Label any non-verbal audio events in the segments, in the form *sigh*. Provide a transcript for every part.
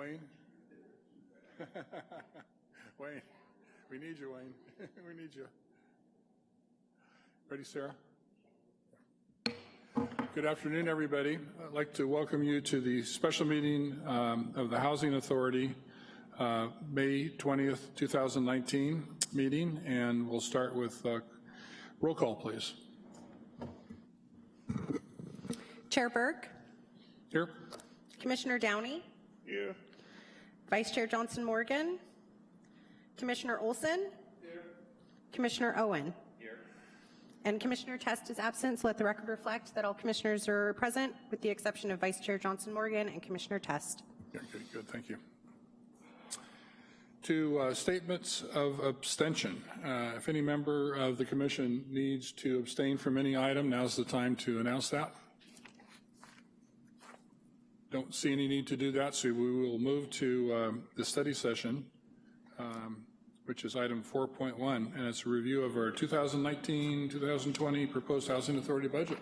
Wayne? *laughs* Wayne, we need you, Wayne. *laughs* We need you. Ready, Sarah? Good afternoon, everybody. I'd like to welcome you to the special meeting um, of the Housing Authority, uh, May 20th, 2019 meeting, and we'll start with uh, roll call, please. Chair Burke, Here? Commissioner Downey, Here. Vice Chair Johnson Morgan, Commissioner Olson, Commissioner Owen. And Commissioner Test is absent, so let the record reflect that all commissioners are present, with the exception of Vice Chair Johnson Morgan and Commissioner Test. Yeah, good, good, thank you. To uh, statements of abstention. Uh, If any member of the commission needs to abstain from any item, now's the time to announce that. Don't see any need to do that, so we will move to um, the study session, um, which is item 4.1, and it's a review of our 2019-2020 proposed housing authority budget.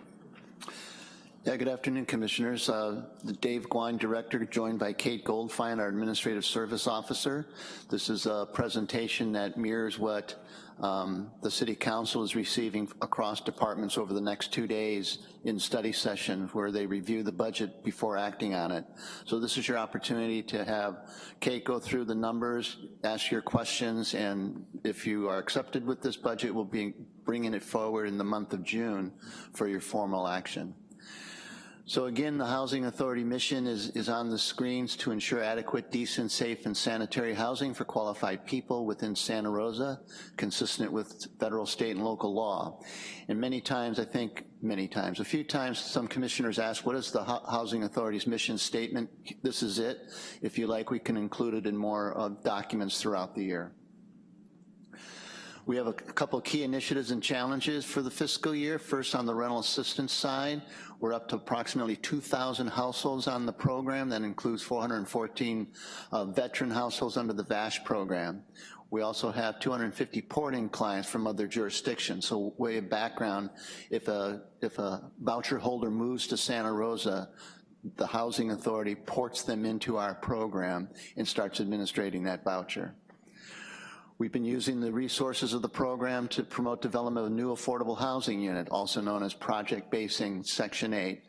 Yeah, good afternoon, Commissioners. Uh, Dave Gouin, Director, joined by Kate Goldfein, our Administrative Service Officer. This is a presentation that mirrors what um, the City Council is receiving across departments over the next two days in study session where they review the budget before acting on it. So this is your opportunity to have Kate go through the numbers, ask your questions, and if you are accepted with this budget, we'll be bringing it forward in the month of June for your formal action. So again, the Housing Authority mission is, is on the screens to ensure adequate, decent, safe, and sanitary housing for qualified people within Santa Rosa, consistent with federal, state, and local law. And many times, I think, many times, a few times, some commissioners ask, what is the Housing Authority's mission statement? This is it. If you like, we can include it in more uh, documents throughout the year. We have a couple key initiatives and challenges for the fiscal year. First, on the rental assistance side, we're up to approximately 2,000 households on the program. That includes 414 uh, veteran households under the VASH program. We also have 250 porting clients from other jurisdictions. So way of background, if a, if a voucher holder moves to Santa Rosa, the Housing Authority ports them into our program and starts administrating that voucher. We've been using the resources of the program to promote development of a new affordable housing unit, also known as Project Basing Section 8.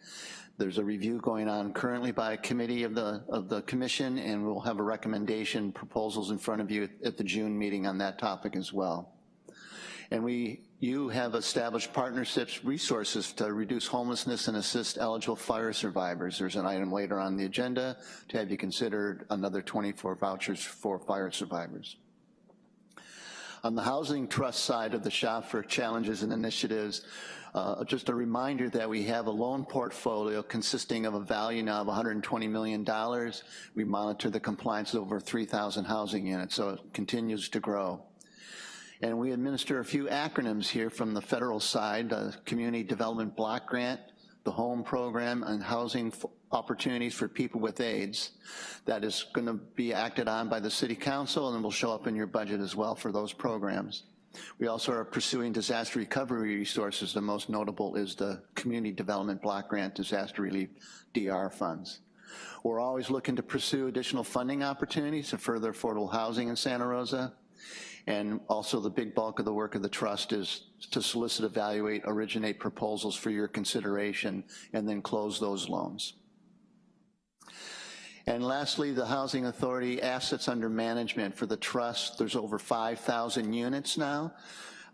There's a review going on currently by a committee of the, of the commission, and we'll have a recommendation proposals in front of you at the June meeting on that topic as well. And we, you have established partnerships, resources to reduce homelessness and assist eligible fire survivors. There's an item later on the agenda to have you consider another 24 vouchers for fire survivors. On the Housing Trust side of the shop for challenges and initiatives, uh, just a reminder that we have a loan portfolio consisting of a value now of $120 million. We monitor the compliance of over 3,000 housing units, so it continues to grow. And we administer a few acronyms here from the federal side, Community Development Block Grant, the Home Program, and Housing opportunities for people with AIDS that is gonna be acted on by the City Council and will show up in your budget as well for those programs. We also are pursuing disaster recovery resources. The most notable is the Community Development Block Grant Disaster Relief DR funds. We're always looking to pursue additional funding opportunities to further affordable housing in Santa Rosa. And also the big bulk of the work of the trust is to solicit, evaluate, originate proposals for your consideration, and then close those loans. And lastly, the Housing Authority assets under management for the trust, there's over 5,000 units now.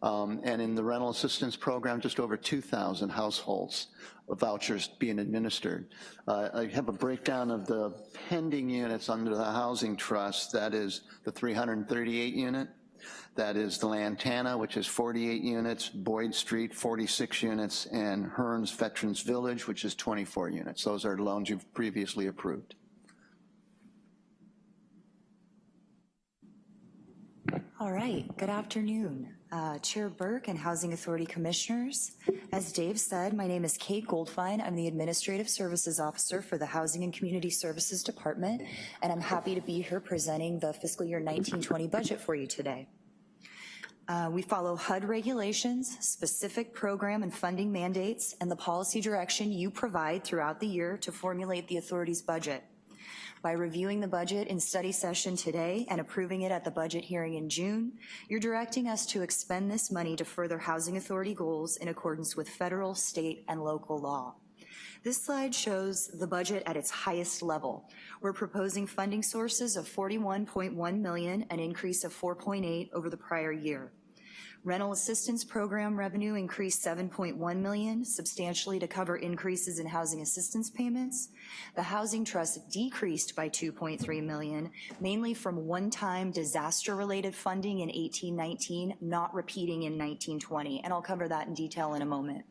Um, and in the rental assistance program, just over 2,000 households of vouchers being administered. Uh, I have a breakdown of the pending units under the Housing Trust. That is the 338 unit. That is the Lantana, which is 48 units, Boyd Street, 46 units, and Hearns Veterans Village, which is 24 units. Those are loans you've previously approved. All right, good afternoon. Uh, Chair Burke and Housing Authority Commissioners. As Dave said, my name is Kate Goldfein. I'm the Administrative Services Officer for the Housing and Community Services Department, and I'm happy to be here presenting the fiscal year 1920 budget for you today. Uh, we follow HUD regulations, specific program and funding mandates, and the policy direction you provide throughout the year to formulate the authority's budget. By reviewing the budget in study session today and approving it at the budget hearing in June, you're directing us to expend this money to further Housing Authority goals in accordance with federal, state, and local law. This slide shows the budget at its highest level. We're proposing funding sources of 41.1 million, an increase of 4.8 over the prior year. Rental assistance program revenue increased 7.1 million, substantially to cover increases in housing assistance payments. The Housing Trust decreased by 2.3 million, mainly from one-time disaster-related funding in 1819, not repeating in 1920, and I'll cover that in detail in a moment.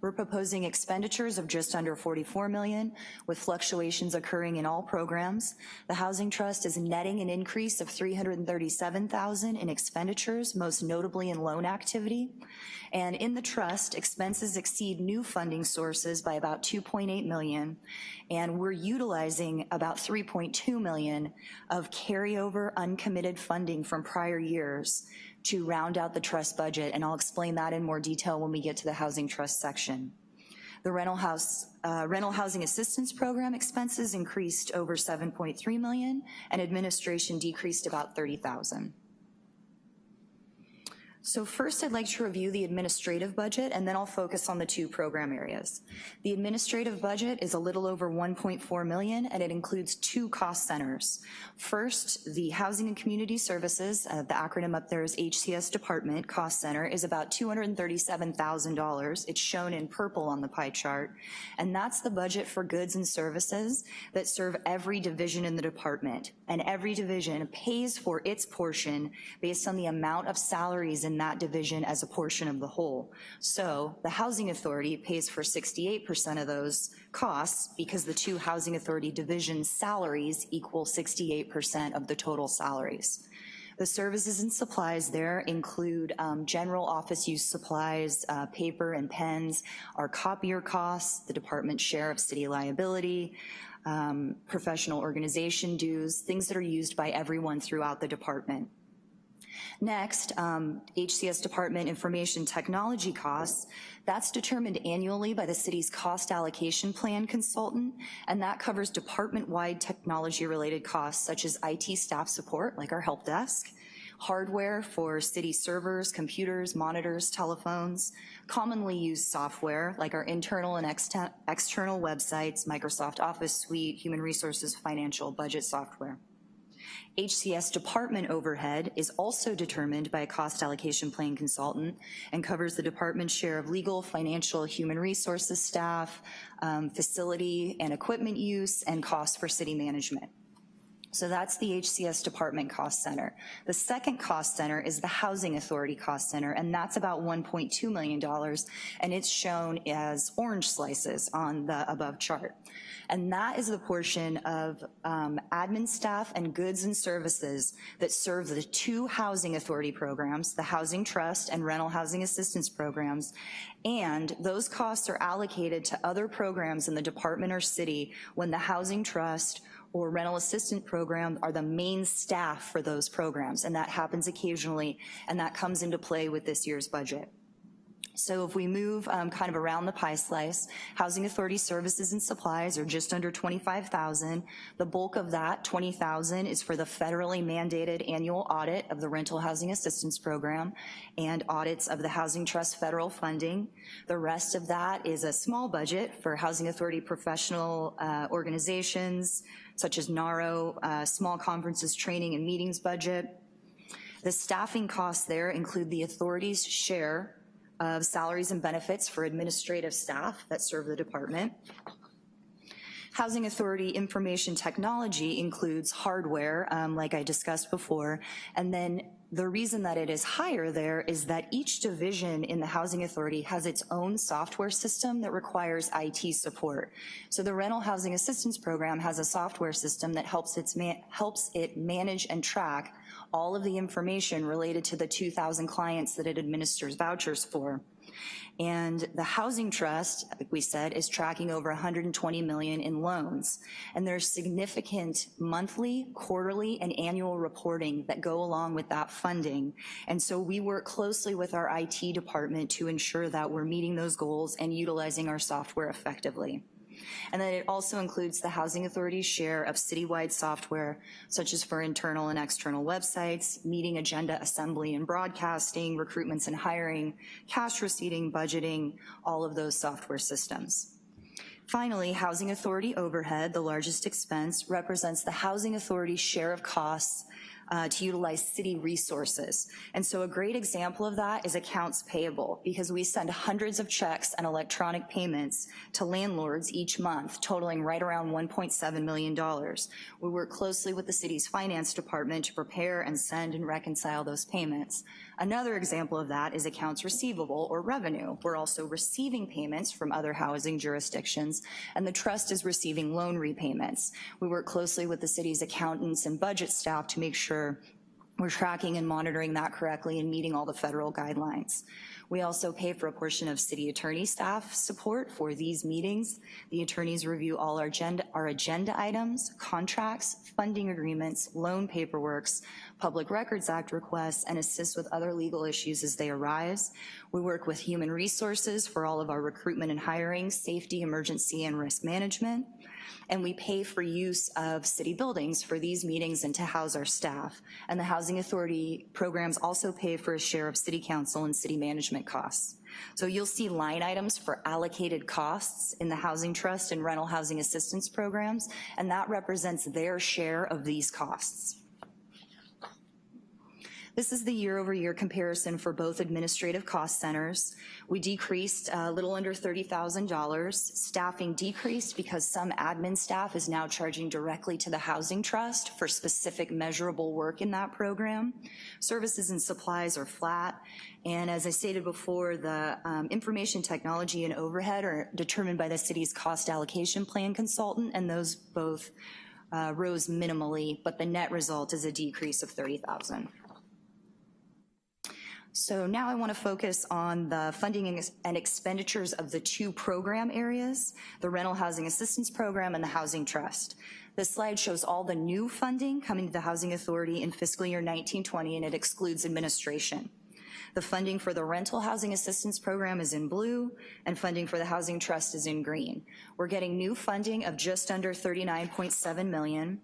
We're proposing expenditures of just under 44 million, with fluctuations occurring in all programs. The Housing Trust is netting an increase of 337,000 in expenditures, most notably in loan activity. And in the trust, expenses exceed new funding sources by about 2.8 million, and we're utilizing about 3.2 million of carryover uncommitted funding from prior years to round out the trust budget, and I'll explain that in more detail when we get to the Housing Trust section. The rental house, uh, rental housing assistance program expenses increased over 7.3 million, and administration decreased about 30,000. So first I'd like to review the administrative budget and then I'll focus on the two program areas. The administrative budget is a little over 1.4 million and it includes two cost centers. First, the Housing and Community Services, uh, the acronym up there is HCS Department Cost Center is about $237,000. It's shown in purple on the pie chart. And that's the budget for goods and services that serve every division in the department. And every division pays for its portion based on the amount of salaries in in that division as a portion of the whole. So the Housing Authority pays for 68% of those costs because the two Housing Authority division salaries equal 68% of the total salaries. The services and supplies there include um, general office use supplies, uh, paper and pens, our copier costs, the department share of city liability, um, professional organization dues, things that are used by everyone throughout the department. Next, um, HCS Department Information Technology costs, that's determined annually by the city's cost allocation plan consultant, and that covers department-wide technology-related costs such as IT staff support, like our help desk, hardware for city servers, computers, monitors, telephones, commonly used software like our internal and external websites, Microsoft Office Suite, Human Resources, Financial, Budget software. HCS department overhead is also determined by a cost allocation plan consultant and covers the department's share of legal, financial, human resources staff, um, facility and equipment use, and costs for city management. So that's the HCS Department Cost Center. The second cost center is the Housing Authority Cost Center, and that's about $1.2 million, and it's shown as orange slices on the above chart. And that is the portion of um, admin staff and goods and services that serve the two Housing Authority programs, the Housing Trust and Rental Housing Assistance programs, and those costs are allocated to other programs in the department or city when the Housing Trust or rental assistant program are the main staff for those programs, and that happens occasionally, and that comes into play with this year's budget. So if we move um, kind of around the pie slice, Housing Authority services and supplies are just under 25,000. The bulk of that, 20,000, is for the federally mandated annual audit of the Rental Housing Assistance Program and audits of the Housing Trust federal funding. The rest of that is a small budget for Housing Authority professional uh, organizations, such as NAHRO, uh, small conferences, training, and meetings budget. The staffing costs there include the authority's share of salaries and benefits for administrative staff that serve the department. Housing Authority Information Technology includes hardware, um, like I discussed before, and then the reason that it is higher there is that each division in the Housing Authority has its own software system that requires IT support. So the Rental Housing Assistance Program has a software system that helps, its helps it manage and track all of the information related to the 2,000 clients that it administers vouchers for. And the Housing Trust, like we said, is tracking over 120 million in loans. And there's significant monthly, quarterly, and annual reporting that go along with that funding. And so we work closely with our IT department to ensure that we're meeting those goals and utilizing our software effectively. And then it also includes the Housing Authority's share of citywide software, such as for internal and external websites, meeting agenda assembly and broadcasting, recruitments and hiring, cash receipting, budgeting, all of those software systems. Finally, Housing Authority overhead, the largest expense, represents the Housing Authority's share of costs uh, to utilize city resources. And so a great example of that is accounts payable, because we send hundreds of checks and electronic payments to landlords each month, totaling right around $1.7 million. We work closely with the city's finance department to prepare and send and reconcile those payments. Another example of that is accounts receivable or revenue. We're also receiving payments from other housing jurisdictions, and the trust is receiving loan repayments. We work closely with the city's accountants and budget staff to make sure we're tracking and monitoring that correctly and meeting all the federal guidelines. We also pay for a portion of city attorney staff support for these meetings. The attorneys review all our agenda, our agenda items, contracts, funding agreements, loan paperworks, Public Records Act requests, and assist with other legal issues as they arise. We work with human resources for all of our recruitment and hiring, safety, emergency, and risk management and we pay for use of city buildings for these meetings and to house our staff. And the Housing Authority programs also pay for a share of city council and city management costs. So you'll see line items for allocated costs in the Housing Trust and rental housing assistance programs, and that represents their share of these costs. This is the year-over-year comparison for both administrative cost centers. We decreased a little under $30,000. Staffing decreased because some admin staff is now charging directly to the Housing Trust for specific measurable work in that program. Services and supplies are flat. And as I stated before, the um, information technology and overhead are determined by the city's cost allocation plan consultant, and those both uh, rose minimally, but the net result is a decrease of 30,000. So now I want to focus on the funding and expenditures of the two program areas, the Rental Housing Assistance Program and the Housing Trust. This slide shows all the new funding coming to the Housing Authority in fiscal year 1920, and it excludes administration. The funding for the Rental Housing Assistance Program is in blue, and funding for the Housing Trust is in green. We're getting new funding of just under 39.7 million.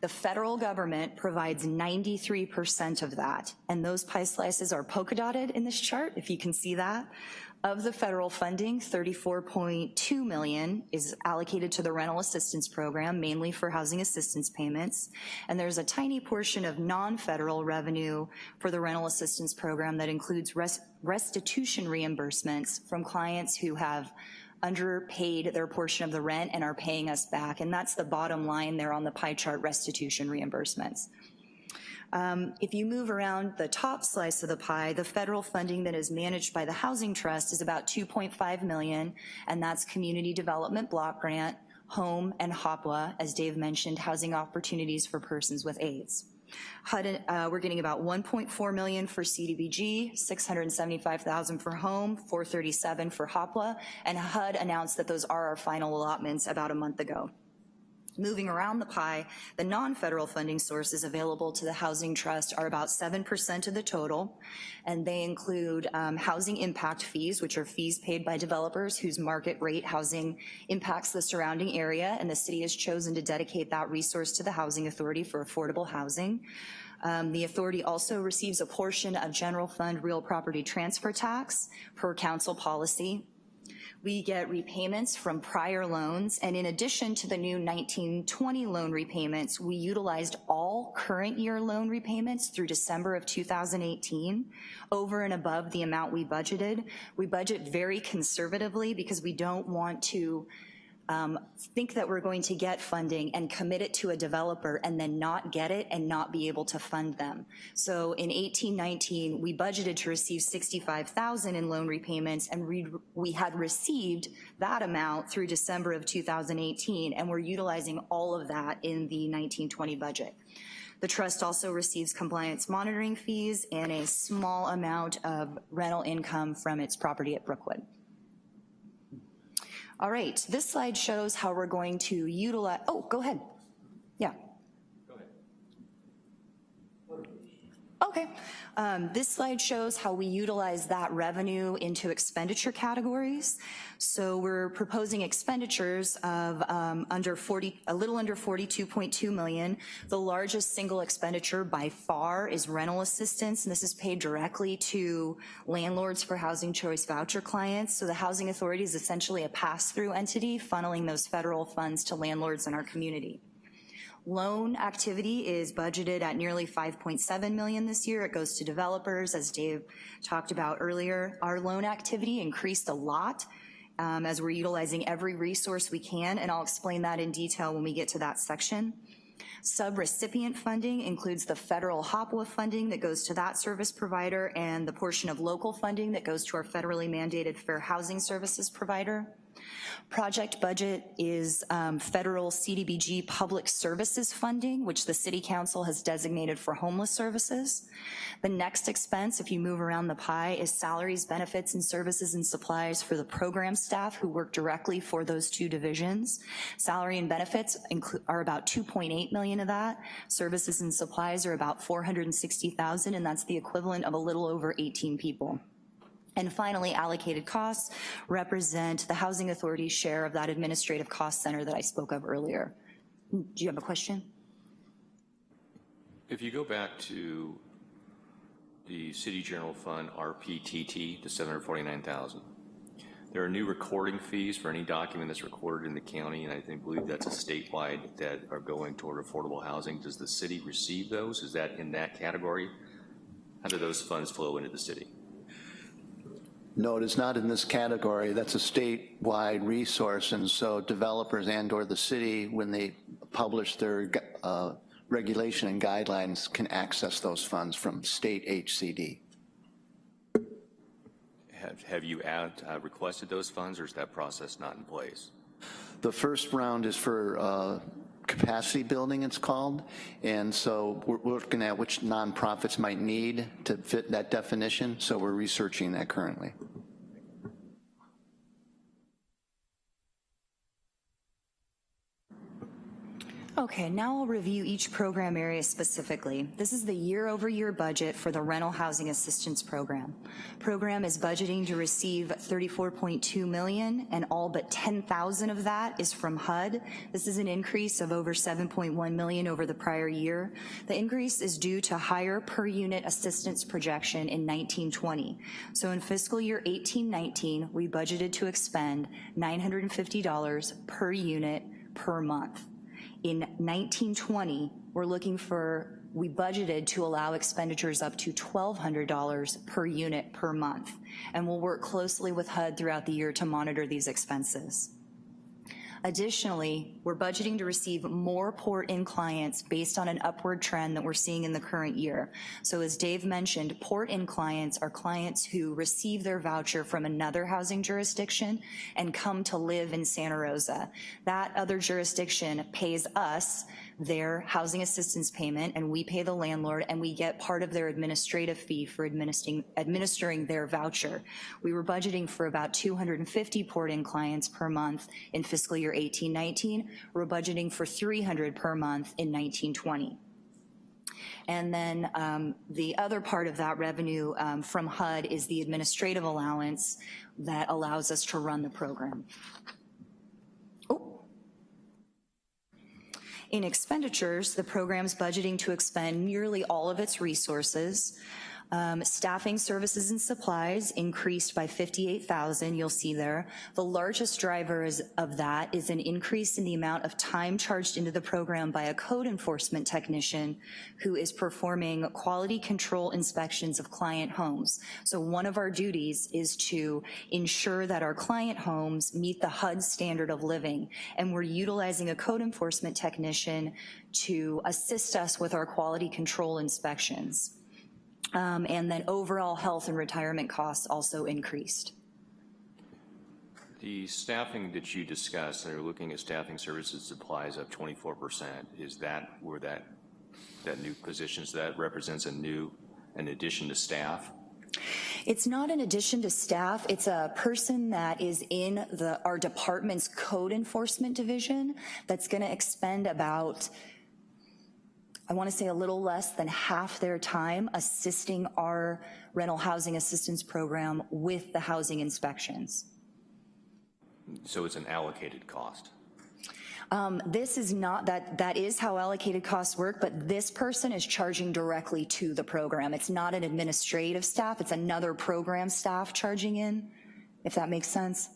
The federal government provides 93% of that, and those pie slices are polka dotted in this chart, if you can see that. Of the federal funding, 34.2 million is allocated to the rental assistance program, mainly for housing assistance payments. And there's a tiny portion of non-federal revenue for the rental assistance program that includes res restitution reimbursements from clients who have underpaid their portion of the rent and are paying us back. And that's the bottom line there on the pie chart restitution reimbursements. Um, if you move around the top slice of the pie, the federal funding that is managed by the Housing Trust is about 2.5 million, and that's Community Development Block Grant, Home, and HOPWA, as Dave mentioned, Housing Opportunities for Persons with AIDS. HUD, uh, we're getting about 1.4 million for CDBG, 675,000 for home, 437 for HOPWA, and HUD announced that those are our final allotments about a month ago. Moving around the pie, the non-federal funding sources available to the Housing Trust are about 7% of the total, and they include um, housing impact fees, which are fees paid by developers whose market rate housing impacts the surrounding area, and the city has chosen to dedicate that resource to the Housing Authority for affordable housing. Um, the authority also receives a portion of general fund real property transfer tax per council policy. We get repayments from prior loans, and in addition to the new 1920 loan repayments, we utilized all current year loan repayments through December of 2018, over and above the amount we budgeted. We budget very conservatively because we don't want to um, think that we're going to get funding and commit it to a developer and then not get it and not be able to fund them. So in 1819, we budgeted to receive 65,000 in loan repayments and we, we had received that amount through December of 2018 and we're utilizing all of that in the 1920 budget. The trust also receives compliance monitoring fees and a small amount of rental income from its property at Brookwood. All right, this slide shows how we're going to utilize, oh, go ahead. Yeah. Oh, Okay. Um, This slide shows how we utilize that revenue into expenditure categories. So we're proposing expenditures of um, under 40, a little under 42.2 million. The largest single expenditure by far is rental assistance, and this is paid directly to landlords for housing choice voucher clients. So the Housing Authority is essentially a pass-through entity funneling those federal funds to landlords in our community. Loan activity is budgeted at nearly 5.7 million this year. It goes to developers, as Dave talked about earlier. Our loan activity increased a lot um, as we're utilizing every resource we can, and I'll explain that in detail when we get to that section. Subrecipient funding includes the federal HOPWA funding that goes to that service provider and the portion of local funding that goes to our federally mandated fair housing services provider. Project budget is um, federal CDBG public services funding, which the city council has designated for homeless services. The next expense, if you move around the pie, is salaries, benefits, and services and supplies for the program staff who work directly for those two divisions. Salary and benefits are about 2.8 million of that. Services and supplies are about 460,000, and that's the equivalent of a little over 18 people. And finally, allocated costs represent the Housing Authority's share of that administrative cost center that I spoke of earlier. Do you have a question? If you go back to the City General Fund RPTT, the 749,000, there are new recording fees for any document that's recorded in the county, and I think, believe that's a statewide that are going toward affordable housing. Does the city receive those? Is that in that category? How do those funds flow into the city? No, it is not in this category. That's a statewide resource, and so developers and/or the city, when they publish their uh, regulation and guidelines, can access those funds from state HCD. Have, have you add, uh, requested those funds, or is that process not in place? The first round is for uh, capacity building, it's called, and so we're looking at which nonprofits might need to fit that definition, so we're researching that currently. Okay, now I'll review each program area specifically. This is the year-over-year budget for the Rental Housing Assistance Program. Program is budgeting to receive 34.2 million, and all but 10,000 of that is from HUD. This is an increase of over 7.1 million over the prior year. The increase is due to higher per-unit assistance projection in 1920. So in fiscal year 1819, we budgeted to expend $950 per unit per month. In 1920, we're looking for, we budgeted to allow expenditures up to $1,200 per unit per month, and we'll work closely with HUD throughout the year to monitor these expenses. Additionally, we're budgeting to receive more port-in clients based on an upward trend that we're seeing in the current year. So as Dave mentioned, port-in clients are clients who receive their voucher from another housing jurisdiction and come to live in Santa Rosa. That other jurisdiction pays us their housing assistance payment and we pay the landlord and we get part of their administrative fee for administering, administering their voucher. We were budgeting for about 250 port-in clients per month in fiscal year 18-19. We're budgeting for 300 per month in 1920. And then um, the other part of that revenue um, from HUD is the administrative allowance that allows us to run the program. In expenditures, the program's budgeting to expend nearly all of its resources. Um, staffing services and supplies increased by 58,000, you'll see there. The largest drivers of that is an increase in the amount of time charged into the program by a code enforcement technician who is performing quality control inspections of client homes. So one of our duties is to ensure that our client homes meet the HUD standard of living, and we're utilizing a code enforcement technician to assist us with our quality control inspections. Um, and then overall health and retirement costs also increased. The staffing that you discussed, and you're looking at staffing services supplies up 24%, is that where that, that new positions, that represents a new, an addition to staff? It's not an addition to staff, it's a person that is in the, our department's code enforcement division that's gonna expend about I want to say a little less than half their time assisting our rental housing assistance program with the housing inspections. So it's an allocated cost. Um, This is not, that, that is how allocated costs work, but this person is charging directly to the program. It's not an administrative staff, it's another program staff charging in, if that makes sense.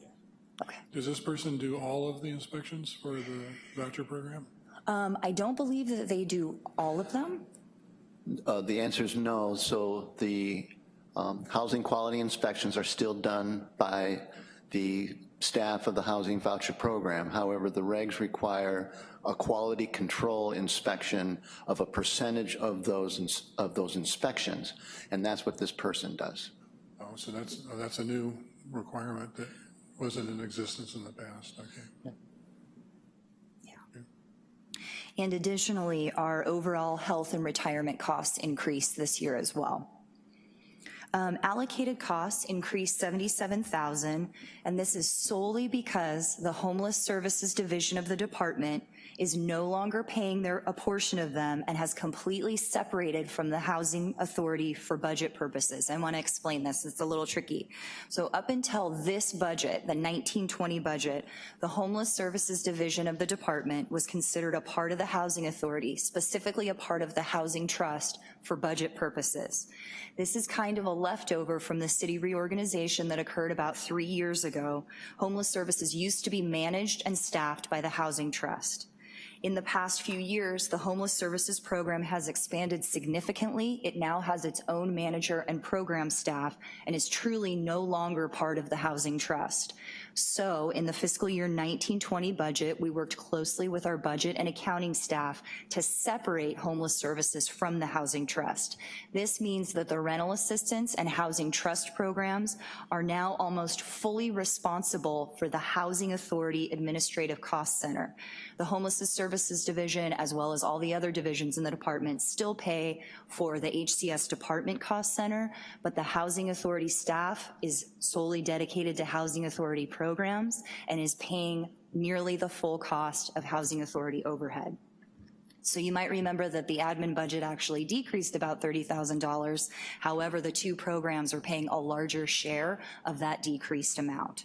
Okay. Does this person do all of the inspections for the voucher program? Um, I don't believe that they do all of them. Uh, The answer is no, so the um, housing quality inspections are still done by the staff of the housing voucher program. However, the regs require a quality control inspection of a percentage of those, ins- of those inspections, and that's what this person does. Oh, so that's, oh, that's a new requirement that wasn't in existence in the past, okay. And additionally, our overall health and retirement costs increased this year as well. Um, Allocated costs increased 77,000, and this is solely because the Homeless Services Division of the department is no longer paying their, a portion of them and has completely separated from the Housing Authority for budget purposes. I want to explain this, it's a little tricky. So up until this budget, the 1920 budget, the Homeless Services Division of the department was considered a part of the Housing Authority, specifically a part of the Housing Trust for budget purposes. This is kind of a leftover from the city reorganization that occurred about three years ago. Homeless services used to be managed and staffed by the Housing Trust. In the past few years, the Homeless Services Program has expanded significantly. It now has its own manager and program staff and is truly no longer part of the Housing Trust. So in the fiscal year 1920 budget, we worked closely with our budget and accounting staff to separate homeless services from the Housing Trust. This means that the rental assistance and housing trust programs are now almost fully responsible for the Housing Authority Administrative Cost Center. The Homeless Services Division, as well as all the other divisions in the department, still pay for the HCS Department Cost Center, but the Housing Authority staff is solely dedicated to Housing Authority programs and is paying nearly the full cost of Housing Authority overhead. So you might remember that the admin budget actually decreased about $30,000. However, the two programs are paying a larger share of that decreased amount.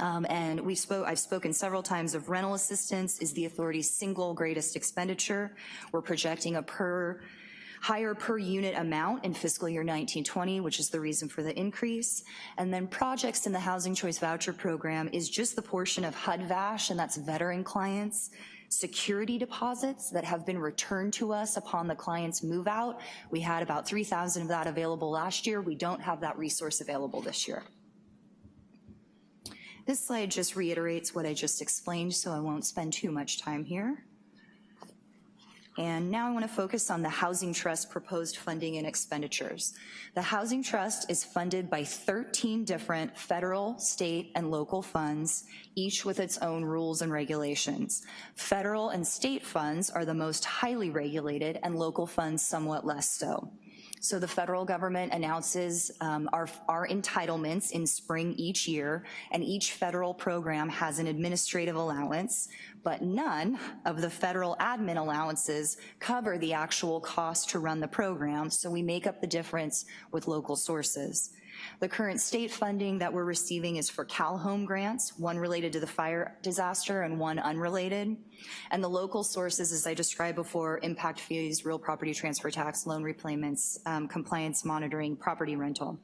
Um, and we spoke, I've spoken several times of rental assistance is the authority's single greatest expenditure. We're projecting a per higher per unit amount in fiscal year 1920, which is the reason for the increase. And then projects in the Housing Choice Voucher Program is just the portion of HUD-VASH, and that's veteran clients, security deposits that have been returned to us upon the client's move out. We had about 3,000 of that available last year. We don't have that resource available this year. This slide just reiterates what I just explained, so I won't spend too much time here. And now I want to focus on the Housing Trust proposed funding and expenditures. The Housing Trust is funded by 13 different federal, state, and local funds, each with its own rules and regulations. Federal and state funds are the most highly regulated and local funds somewhat less so. So the federal government announces um, our, our entitlements in spring each year, and each federal program has an administrative allowance, but none of the federal admin allowances cover the actual cost to run the program, so we make up the difference with local sources. The current state funding that we're receiving is for CalHome grants, one related to the fire disaster and one unrelated. And the local sources, as I described before, impact fees, real property transfer tax, loan repayments, um, compliance monitoring, property rental.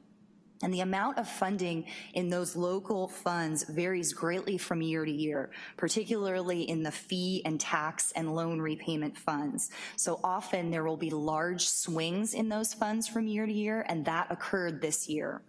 And the amount of funding in those local funds varies greatly from year to year, particularly in the fee and tax and loan repayment funds. So often there will be large swings in those funds from year to year, and that occurred this year.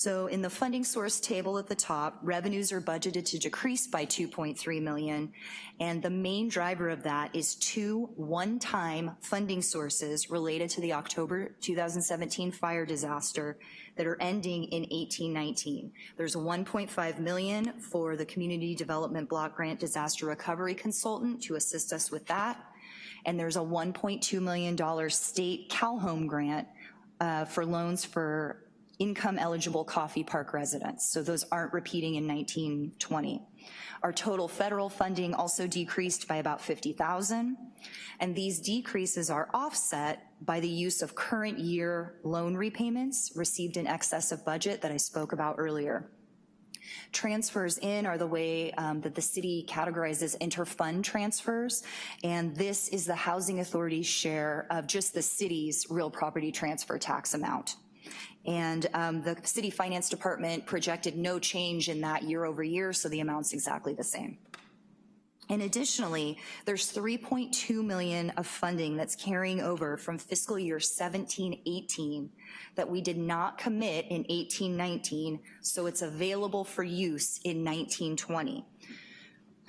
So in the funding source table at the top, revenues are budgeted to decrease by 2.3 million, and the main driver of that is two one-time funding sources related to the October 2017 fire disaster that are ending in 1819. There's 1.5 million for the Community Development Block Grant Disaster Recovery Consultant to assist us with that, and there's a $1.2 million state CalHome grant uh, for loans for income-eligible Coffey Park residents, so those aren't repeating in 1920. Our total federal funding also decreased by about 50,000, and these decreases are offset by the use of current year loan repayments received in excess of budget that I spoke about earlier. Transfers in are the way um, that the city categorizes interfund transfers, and this is the Housing Authority's share of just the city's real property transfer tax amount. And um, the city finance department projected no change in that year over year, so the amount's exactly the same. And additionally, there's 3.2 million of funding that's carrying over from fiscal year 17-18 that we did not commit in 18-19, so it's available for use in 19-20.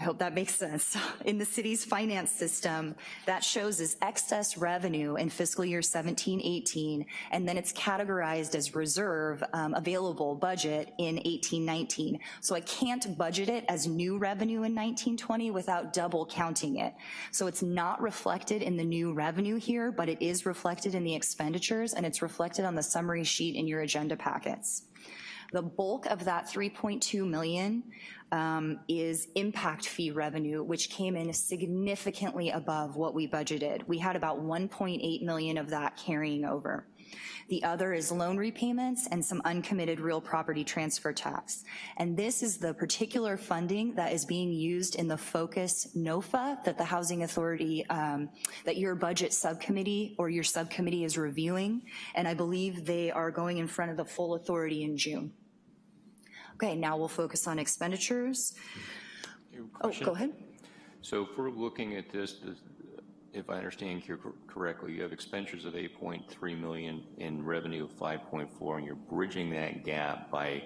I hope that makes sense. *laughs* In the city's finance system, that shows as excess revenue in fiscal year 17, 18, and then it's categorized as reserve um, available budget in 18, 19. So I can't budget it as new revenue in 19, 20 without double counting it. So it's not reflected in the new revenue here, but it is reflected in the expenditures and it's reflected on the summary sheet in your agenda packets. The bulk of that 3.2 million um, is impact fee revenue, which came in significantly above what we budgeted. We had about 1.8 million of that carrying over. The other is loan repayments and some uncommitted real property transfer tax. And this is the particular funding that is being used in the Focus NOFA that the Housing Authority, um, that your budget subcommittee or your subcommittee is reviewing. And I believe they are going in front of the full authority in June. Okay, now we'll focus on expenditures. Oh, go ahead. So if we're looking at this, if I understand you correctly, you have expenditures of 8.3 million and revenue of 5.4, and you're bridging that gap by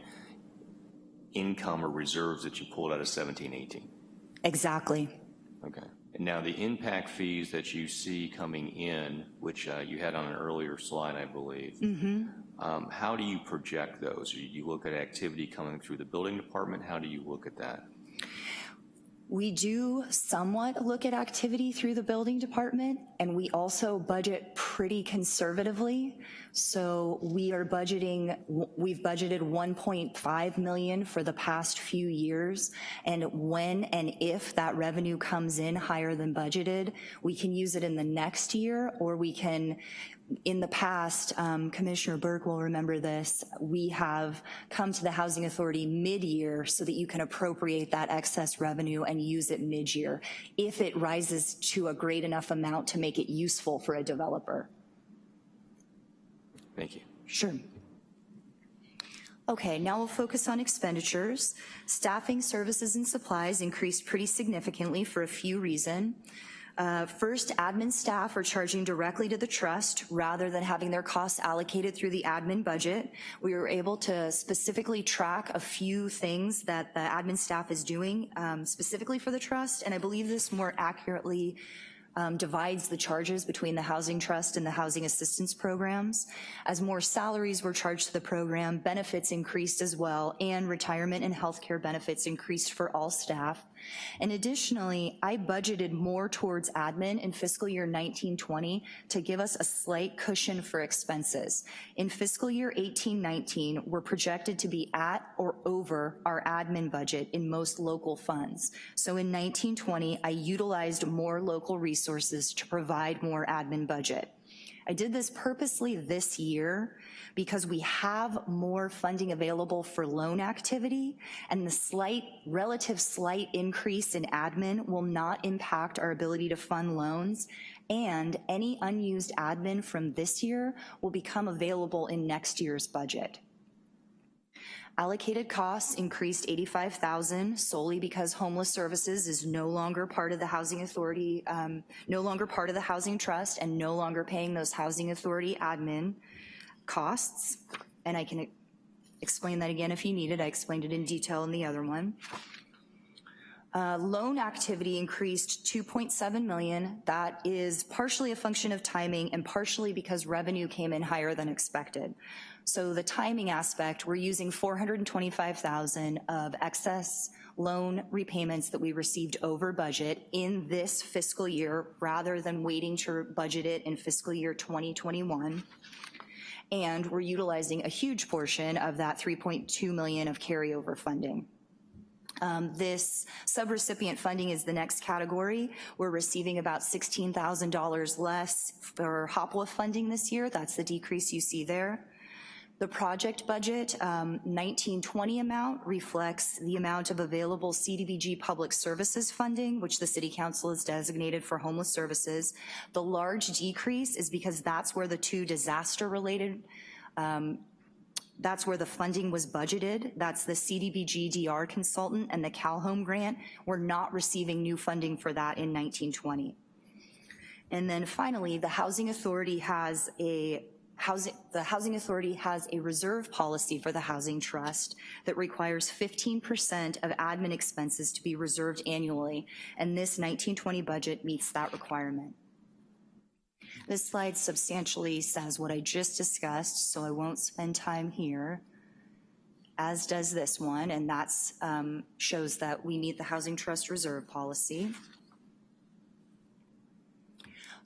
income or reserves that you pulled out of 17, 18. Exactly. Okay. And now the impact fees that you see coming in, which uh, you had on an earlier slide, I believe. Um, How do you project those? You- You look at activity coming through the building department, how do you look at that? We do somewhat look at activity through the building department, and we also budget pretty conservatively. So we are budgeting, we've budgeted 1.5 million for the past few years, and when and if that revenue comes in higher than budgeted, we can use it in the next year, or we can in the past, um, Commissioner Burke will remember this, we have come to the Housing Authority mid-year so that you can appropriate that excess revenue and use it mid-year if it rises to a great enough amount to make it useful for a developer. Thank you. Sure. Okay, now we'll focus on expenditures. Staffing, services, and supplies increased pretty significantly for a few reasons. Uh, First, admin staff are charging directly to the trust rather than having their costs allocated through the admin budget. We were able to specifically track a few things that the admin staff is doing um, specifically for the trust, and I believe this more accurately um, divides the charges between the Housing Trust and the Housing Assistance Programs. As more salaries were charged to the program, benefits increased as well, and retirement and health care benefits increased for all staff. And additionally, I budgeted more towards admin in fiscal year 1920 to give us a slight cushion for expenses. In fiscal year 1819, we're projected to be at or over our admin budget in most local funds. So in 1920, I utilized more local resources to provide more admin budget. I did this purposely this year because we have more funding available for loan activity and the slight, relative slight increase in admin will not impact our ability to fund loans and any unused admin from this year will become available in next year's budget. Allocated costs increased 85,000 solely because homeless services is no longer part of the Housing Authority, um, no longer part of the Housing Trust and no longer paying those Housing Authority admin costs. And I can explain that again if you need it. I explained it in detail in the other one. Uh, Loan activity increased 2.7 million. That is partially a function of timing and partially because revenue came in higher than expected. So the timing aspect, we're using 425,000 of excess loan repayments that we received over budget in this fiscal year rather than waiting to budget it in fiscal year 2021. And we're utilizing a huge portion of that 3.2 million of carryover funding. Um, This subrecipient funding is the next category. We're receiving about $16,000 less for HOPWA funding this year. That's the decrease you see there. The project budget, um, 1920 amount reflects the amount of available CDBG public services funding, which the city council has designated for homeless services. The large decrease is because that's where the two disaster-related that's where the funding was budgeted. That's the CDBG DR consultant and the CalHome grant. We're not receiving new funding for that in 1920. And then finally, the Housing Authority has a housing, the Housing Authority has a reserve policy for the Housing Trust that requires 15% of admin expenses to be reserved annually, and this 1920 budget meets that requirement. This slide substantially says what I just discussed, so I won't spend time here, as does this one, and that um, shows that we meet the Housing Trust Reserve Policy.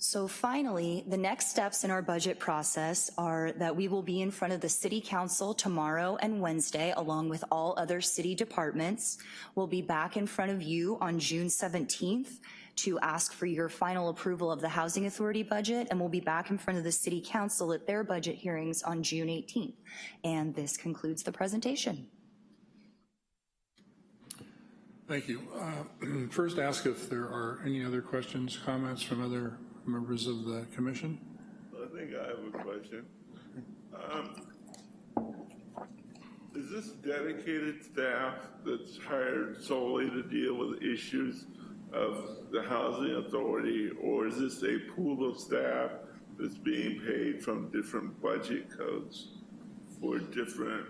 So finally, the next steps in our budget process are that we will be in front of the city council tomorrow and Wednesday, along with all other city departments. We'll be back in front of you on June 17th to ask for your final approval of the Housing Authority budget, and we'll be back in front of the city council at their budget hearings on June 18th. And this concludes the presentation. Thank you. Uh, *clears throat* First, ask if there are any other questions, comments from other members of the commission? I think I have a question. Um, Is this dedicated staff that's hired solely to deal with issues of the housing authority? Or is this a pool of staff that's being paid from different budget codes for different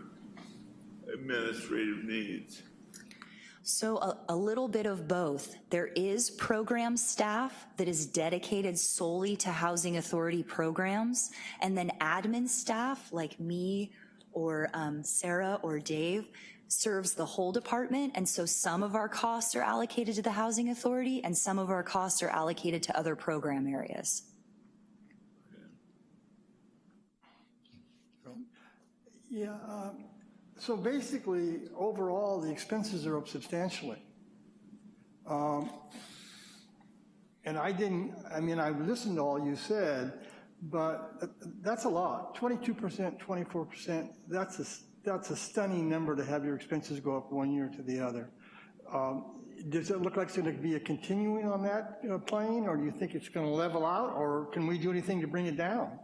administrative needs? So a, a little bit of both. There is program staff that is dedicated solely to Housing Authority programs, and then admin staff like me or um, Sarah or Dave serves the whole department, and so some of our costs are allocated to the Housing Authority and some of our costs are allocated to other program areas. Yeah, um, so basically, overall, the expenses are up substantially. Um, And I didn't, I mean, I listened to all you said, but that's a lot. 22%, 24%, that's a, that's a stunning number to have your expenses go up one year to the other. Um, Does it look like it's going to be a continuing on that uh, plane, or do you think it's going to level out, or can we do anything to bring it down?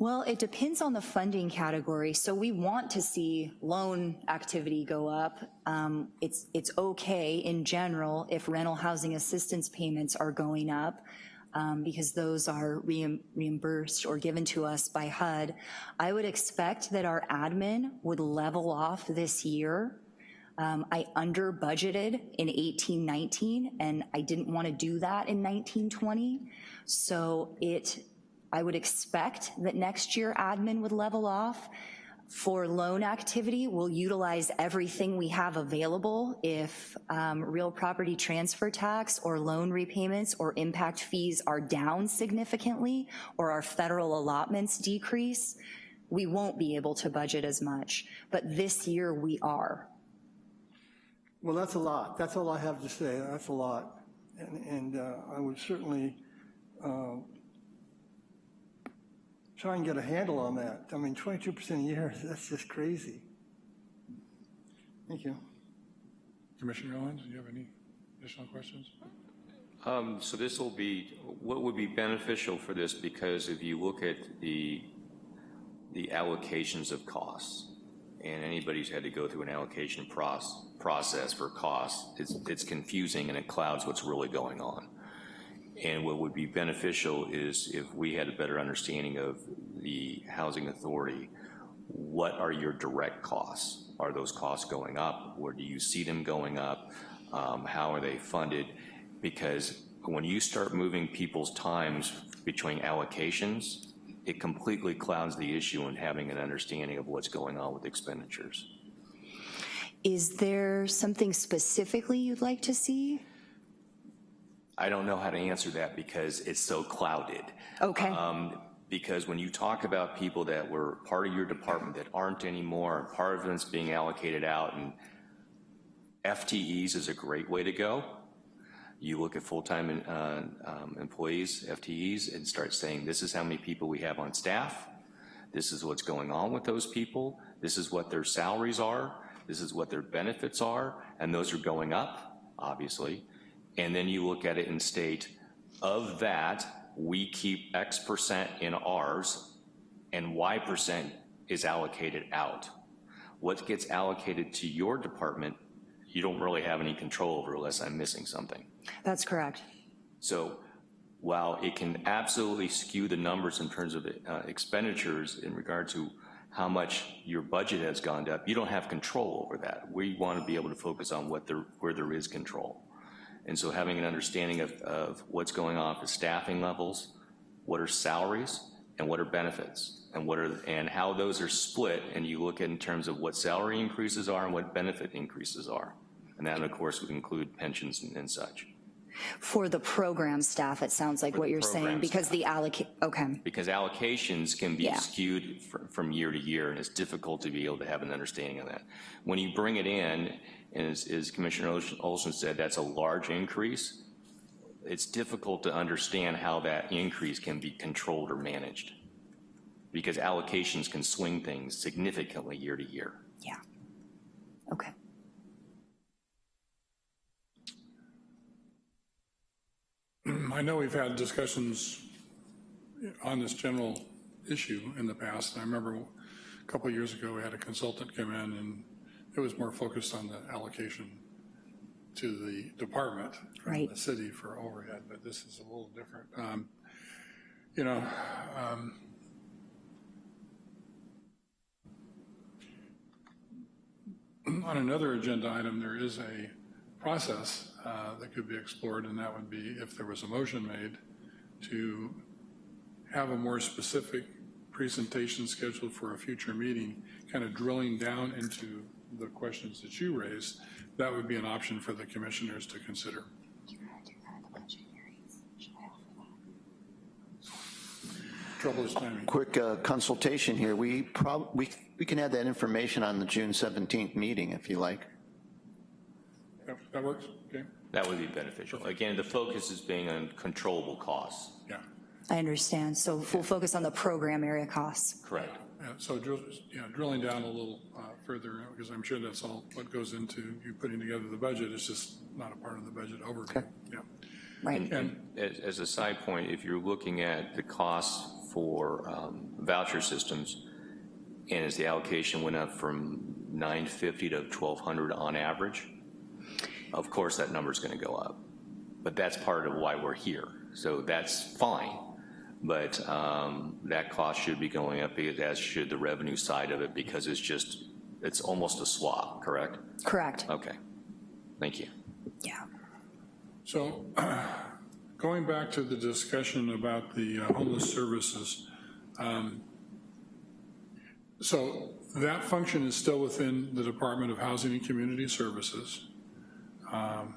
Well, it depends on the funding category. So we want to see loan activity go up. Um, It's, it's okay in general if rental housing assistance payments are going up um, because those are reim- reimbursed or given to us by HUD. I would expect that our admin would level off this year. Um, I under budgeted in eighteen nineteen, and I didn't want to do that in nineteen twenty. So it, I would expect that next year admin would level off. For loan activity, we'll utilize everything we have available. If um, real property transfer tax or loan repayments or impact fees are down significantly, or our federal allotments decrease, we won't be able to budget as much. But this year, we are. Well, that's a lot. That's all I have to say. That's a lot. And, and uh, I would certainly uh, try and get a handle on that. I mean, 22% a year, *laughs* that's just crazy. Thank you. Commissioner Owens, do you have any additional questions? Um, So this will be, what would be beneficial for this, because if you look at the, the allocations of costs, and anybody's had to go through an allocation proc- process for costs, it's, it's confusing and it clouds what's really going on. And what would be beneficial is if we had a better understanding of the housing authority, what are your direct costs? Are those costs going up? Where do you see them going up? Um, How are they funded? Because when you start moving people's times between allocations, it completely clouds the issue in having an understanding of what's going on with expenditures. Is there something specifically you'd like to see? I don't know how to answer that because it's so clouded. Okay. Um, Because when you talk about people that were part of your department that aren't anymore, part of it's being allocated out, and FTEs is a great way to go. You look at full-time uh, um, employees, FTEs, and start saying, this is how many people we have on staff, this is what's going on with those people, this is what their salaries are, this is what their benefits are, and those are going up, obviously. And then you look at it and state, of that, we keep X percent in ours, and Y percent is allocated out. What gets allocated to your department, you don't really have any control over unless I'm missing something. That's correct. So while it can absolutely skew the numbers in terms of uh, expenditures in regard to how much your budget has gone up, you don't have control over that. We want to be able to focus on what there, where there is control. And so having an understanding of, of what's going on with staffing levels, what are salaries, and what are benefits, and what are, and how those are split, and you look at in terms of what salary increases are and what benefit increases are. And that, of course, would include pensions and, and such. For the program staff, it sounds like what you're saying, because the allocate, okay, because allocations can be Yeah. skewed fr- from year to year, and it's difficult to be able to have an understanding of that. When you bring it in, and as, as Commissioner Olson- Olson said, that's a large increase, it's difficult to understand how that increase can be controlled or managed, because allocations can swing things significantly year to year. yeah. Okay. *clears throat* I know we've had discussions on this general issue in the past. I remember a couple of years ago, we had a consultant come in and it was more focused on the allocation to the department from Right. the city for overhead, but this is a little different. Um, You know, um, on another agenda item, there is a process uh, that could be explored, and that would be if there was a motion made to have a more specific presentation scheduled for a future meeting, kind of drilling down into the questions that you raised, that would be an option for the commissioners to consider. Trouble is timing. Quick uh, consultation here, we prob, we, we can add that information on the June 17th meeting if you like. That- That works, okay? That would be beneficial. Again, the focus is being on controllable costs. Yeah. I understand. So we'll focus on the program area costs. Correct. Yeah, So drill, yeah, drilling down a little uh, further, because I'm sure that's all what goes into you putting together the budget, it's just not a part of the budget overview. Yeah. Right. And as, as a side point, if you're looking at the costs for um, voucher systems, and as the allocation went up from 950 to 1,200 on average, of course that number's gonna go up. But that's part of why we're here. So that's fine. But um, that cost should be going up, as should the revenue side of it, because it's just, it's almost a swap, correct? Correct. Okay. Thank you. Yeah. So *clears throat* going back to the discussion about the uh, homeless services, um, so that function is still within the Department of Housing and Community Services. Um,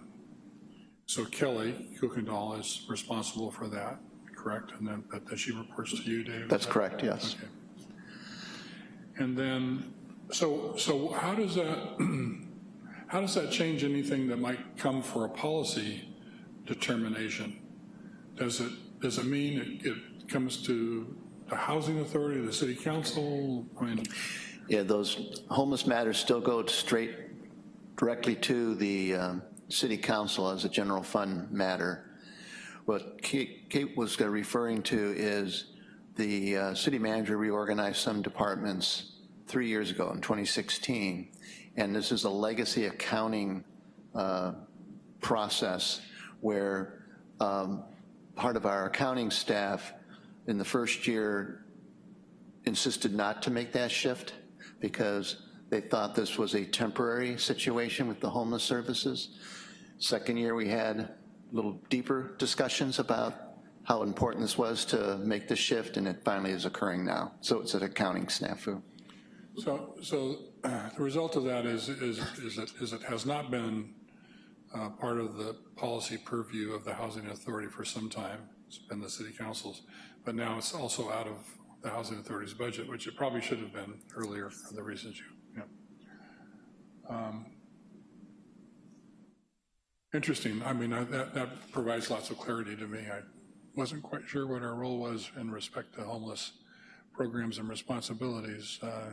So Kelly Kuykendall is responsible for that, correct? And then, but that she reports to you, Dave? That's correct, yes. Okay. And then, so, so how does that, *clears throat* how does that change anything that might come for a policy determination? Does it, does it mean it, it comes to the housing authority, the city council? I mean, Yeah, those homeless matters still go straight directly to the um, city council as a general fund matter. What Kate was referring to is the uh, city manager reorganized some departments three years ago in 2016, and this is a legacy accounting uh, process where um, part of our accounting staff in the first year insisted not to make that shift because they thought this was a temporary situation with the homeless services. Second year, we had little deeper discussions about how important this was to make the shift, and it finally is occurring now. So it's an accounting snafu. So, so uh, *clears throat* the result of that is, is, is it, is it has not been uh, part of the policy purview of the housing authority for some time. it's been the city council's, but now it's also out of the housing authority's budget, which it probably should have been earlier for the reasons you, yeah. Um, Interesting, I mean, I- that, that provides lots of clarity to me. I wasn't quite sure what our role was in respect to homeless programs and responsibilities, uh,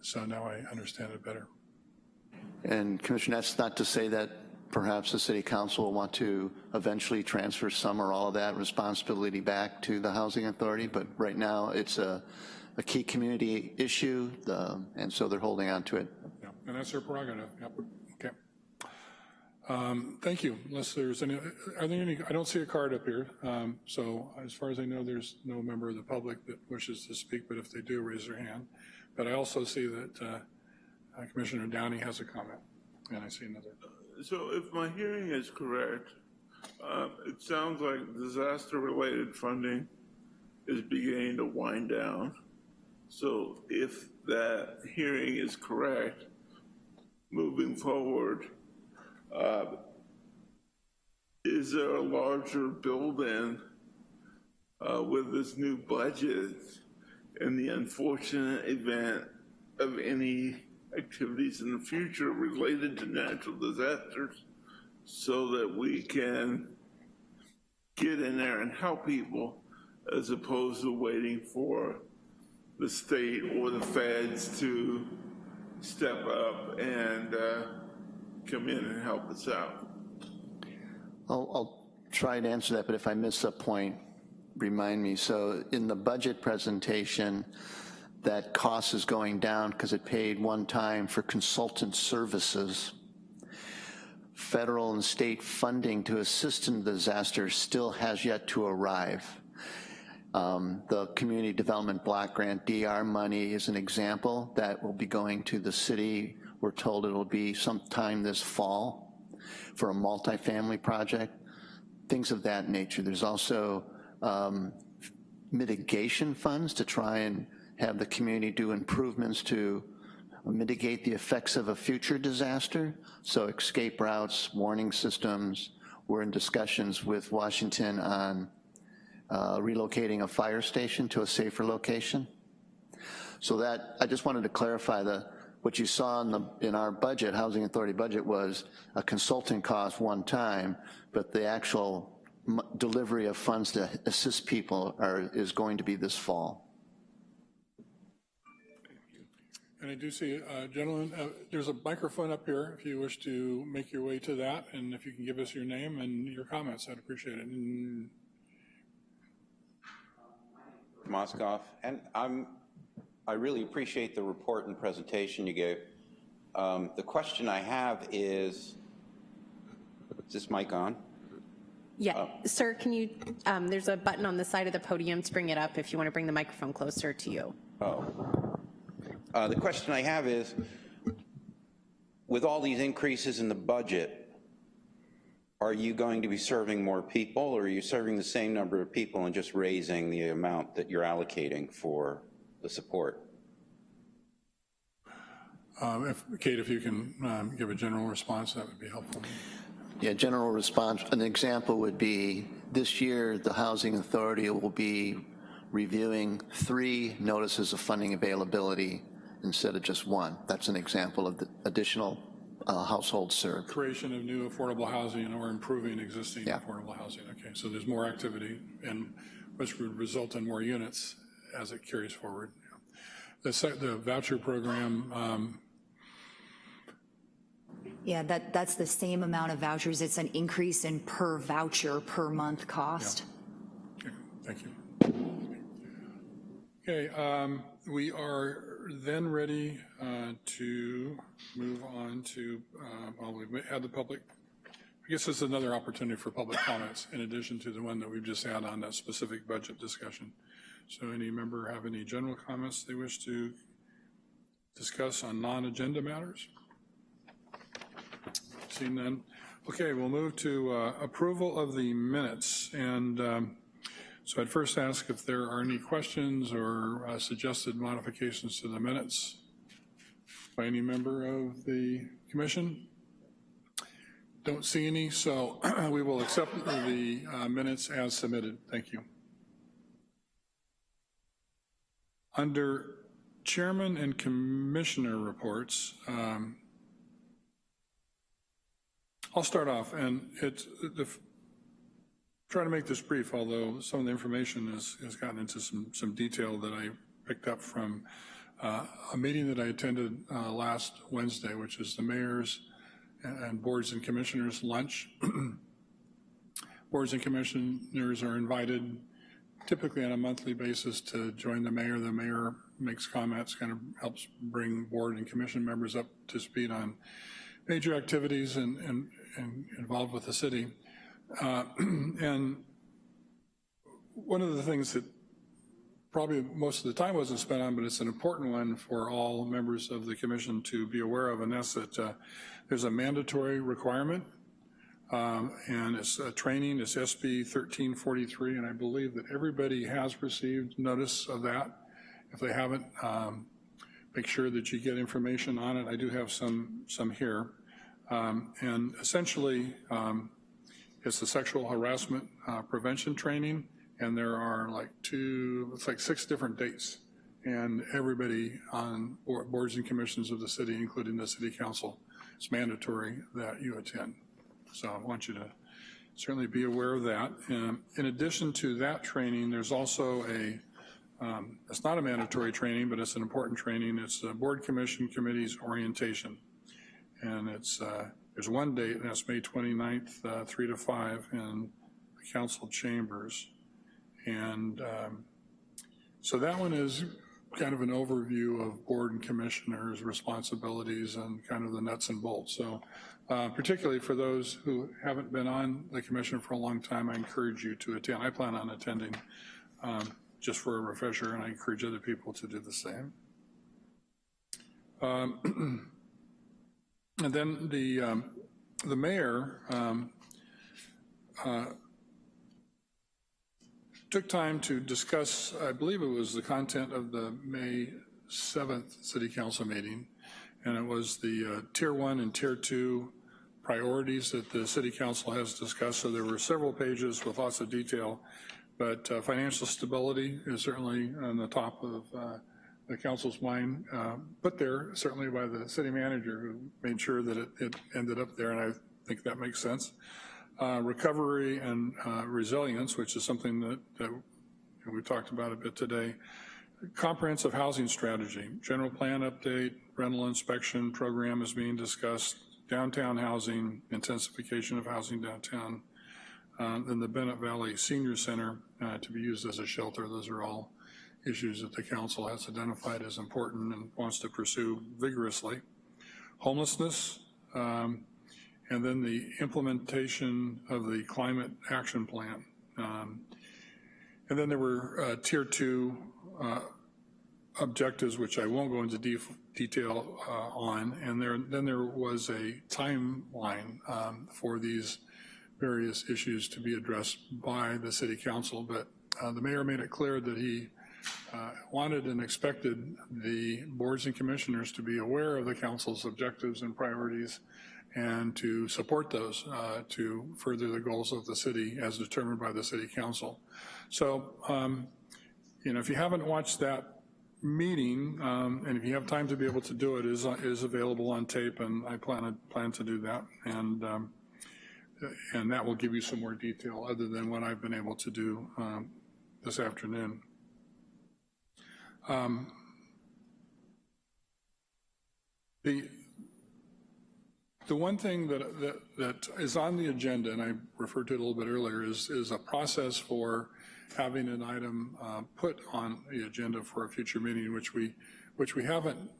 so now I understand it better. And Commissioner, that's not to say that perhaps the city council will want to eventually transfer some or all of that responsibility back to the housing authority, but right now it's a, a key community issue, the- and so they're holding on to it. Yeah, and that's their prerogative, yep. Um, Thank you, unless there's any, are there any, I don't see a card up here, um, so as far as I know, there's no member of the public that wishes to speak, but if they do, raise their hand. But I also see that uh, uh, Commissioner Downey has a comment, and I see another. So if my hearing is correct, uh, it sounds like disaster-related funding is beginning to wind down. So if that hearing is correct, moving forward, uh, is there a larger build-in uh, with this new budget in the unfortunate event of any activities in the future related to natural disasters so that we can get in there and help people as opposed to waiting for the state or the feds to step up and uh, come in and help us out. I'll, I'll try to answer that, but if I miss a point, remind me. So in the budget presentation, that cost is going down because it paid one time for consultant services. Federal and state funding to assist in the disaster still has yet to arrive. Um, the Community Development Block Grant DR money is an example that will be going to the city. We're told it'll be sometime this fall for a multifamily project, things of that nature. There's also um, mitigation funds to try and have the community do improvements to mitigate the effects of a future disaster. So escape routes, warning systems. We're in discussions with Washington on uh, relocating a fire station to a safer location. So that, I just wanted to clarify the, what you saw in the, in our budget, Housing Authority budget was a consulting cost one time, but the actual m- delivery of funds to assist people are, is going to be this fall. And I do see, uh, gentlemen, uh, there's a microphone up here if you wish to make your way to that, and if you can give us your name and your comments, I'd appreciate it. And Moskoff, and I'm, I really appreciate the report and presentation you gave. Um, The question I have is, is this mic on? Yeah, sir, can you, um, there's a button on the side of the podium to bring it up if you want to bring the microphone closer to you. Oh. Uh, The question I have is, with all these increases in the budget, are you going to be serving more people, or are you serving the same number of people and just raising the amount that you're allocating for the support? um, if, Kate, if you can um, give a general response, that would be helpful. Yeah, general response, an example would be, this year, the Housing Authority will be reviewing three notices of funding availability instead of just one. That's an example of the additional uh, households served. Creation of new affordable housing or improving existing Yeah. affordable housing. Okay, so there's more activity, and which would result in more units as it carries forward. The the voucher program, um, Yeah, that, that's the same amount of vouchers. It's an increase in per voucher per month cost. Okay, Thank you. Okay, um, we are then ready uh, to move on to, uh, well, we've had the public, I guess this is another opportunity for public comments in addition to the one that we've just had on that specific budget discussion. So any member have any general comments they wish to discuss on non-agenda matters? Seeing none. Okay, we'll move to uh, approval of the minutes. And um, so I'd first ask if there are any questions or uh, suggested modifications to the minutes by any member of the commission. Don't see any, so *clears throat* we will accept the uh, minutes as submitted. Thank you. Under chairman and commissioner reports, um, I'll start off, and it's, the, try to make this brief, although some of the information has, has gotten into some, some detail that I picked up from uh, a meeting that I attended uh, last Wednesday, which is the mayor's and boards and commissioners lunch. *clears throat* Boards and commissioners are invited typically on a monthly basis to join the mayor. The mayor makes comments, kind of helps bring board and commission members up to speed on major activities and, and, and involved with the city. Uh, *clears throat* and one of the things that probably most of the time wasn't spent on, but it's an important one for all members of the commission to be aware of, and that's that uh, there's a mandatory requirement, um, and it's a training, it's SB 1343, and I believe that everybody has received notice of that. If they haven't, um, make sure that you get information on it. I do have some, some here. Um, and essentially, um, it's the sexual harassment uh, prevention training, and there are like two, it's like six different dates. And everybody on boards and commissions of the city, including the city council, it's mandatory that you attend. So I want you to certainly be aware of that. And in addition to that training, there's also a, um, it's not a mandatory training, but it's an important training. It's a board commission committees orientation. And it's, uh, there's one date, and that's May 29th, uh, 3 to 5 in the council chambers. And um, so that one is kind of an overview of board and commissioners' responsibilities and kind of the nuts and bolts. So uh, particularly for those who haven't been on the commission for a long time, I encourage you to attend. I plan on attending um, just for a refresher, and I encourage other people to do the same. Um, *clears throat* and then the, um, the mayor um, uh, took time to discuss, I believe it was the content of the May 7th City Council meeting, and it was the uh, Tier 1 and Tier 2 priorities that the City Council has discussed. So there were several pages with lots of detail, but uh, financial stability is certainly on the top of uh, the council's mind, uh, put there certainly by the city manager who made sure that it, it ended up there, and I think that makes sense uh, recovery and uh, resilience, which is something that, that we talked about a bit today. Comprehensive housing strategy, general plan update, rental inspection program is being discussed, downtown housing, intensification of housing downtown, uh, then the Bennett Valley Senior Center uh, to be used as a shelter. Those are all issues that the council has identified as important and wants to pursue vigorously. Homelessness, um, and then the implementation of the climate action plan. Um, and then there were uh, tier two uh, objectives, which I won't go into de detail uh, on. And there, then there was a timeline um, for these various issues to be addressed by the city council. But uh, the mayor made it clear that he uh, wanted and expected the boards and commissioners to be aware of the council's objectives and priorities and to support those uh, to further the goals of the city as determined by the city council. So, um, you know, if you haven't watched that meeting, um, and if you have time to be able to do it, is is available on tape, and I plan to, plan to do that, and um, and that will give you some more detail other than what I've been able to do um, this afternoon. Um, the the one thing that, that, that is on the agenda, and I referred to it a little bit earlier, is, is a process for having an item uh, put on the agenda for a future meeting, which we, which we haven't,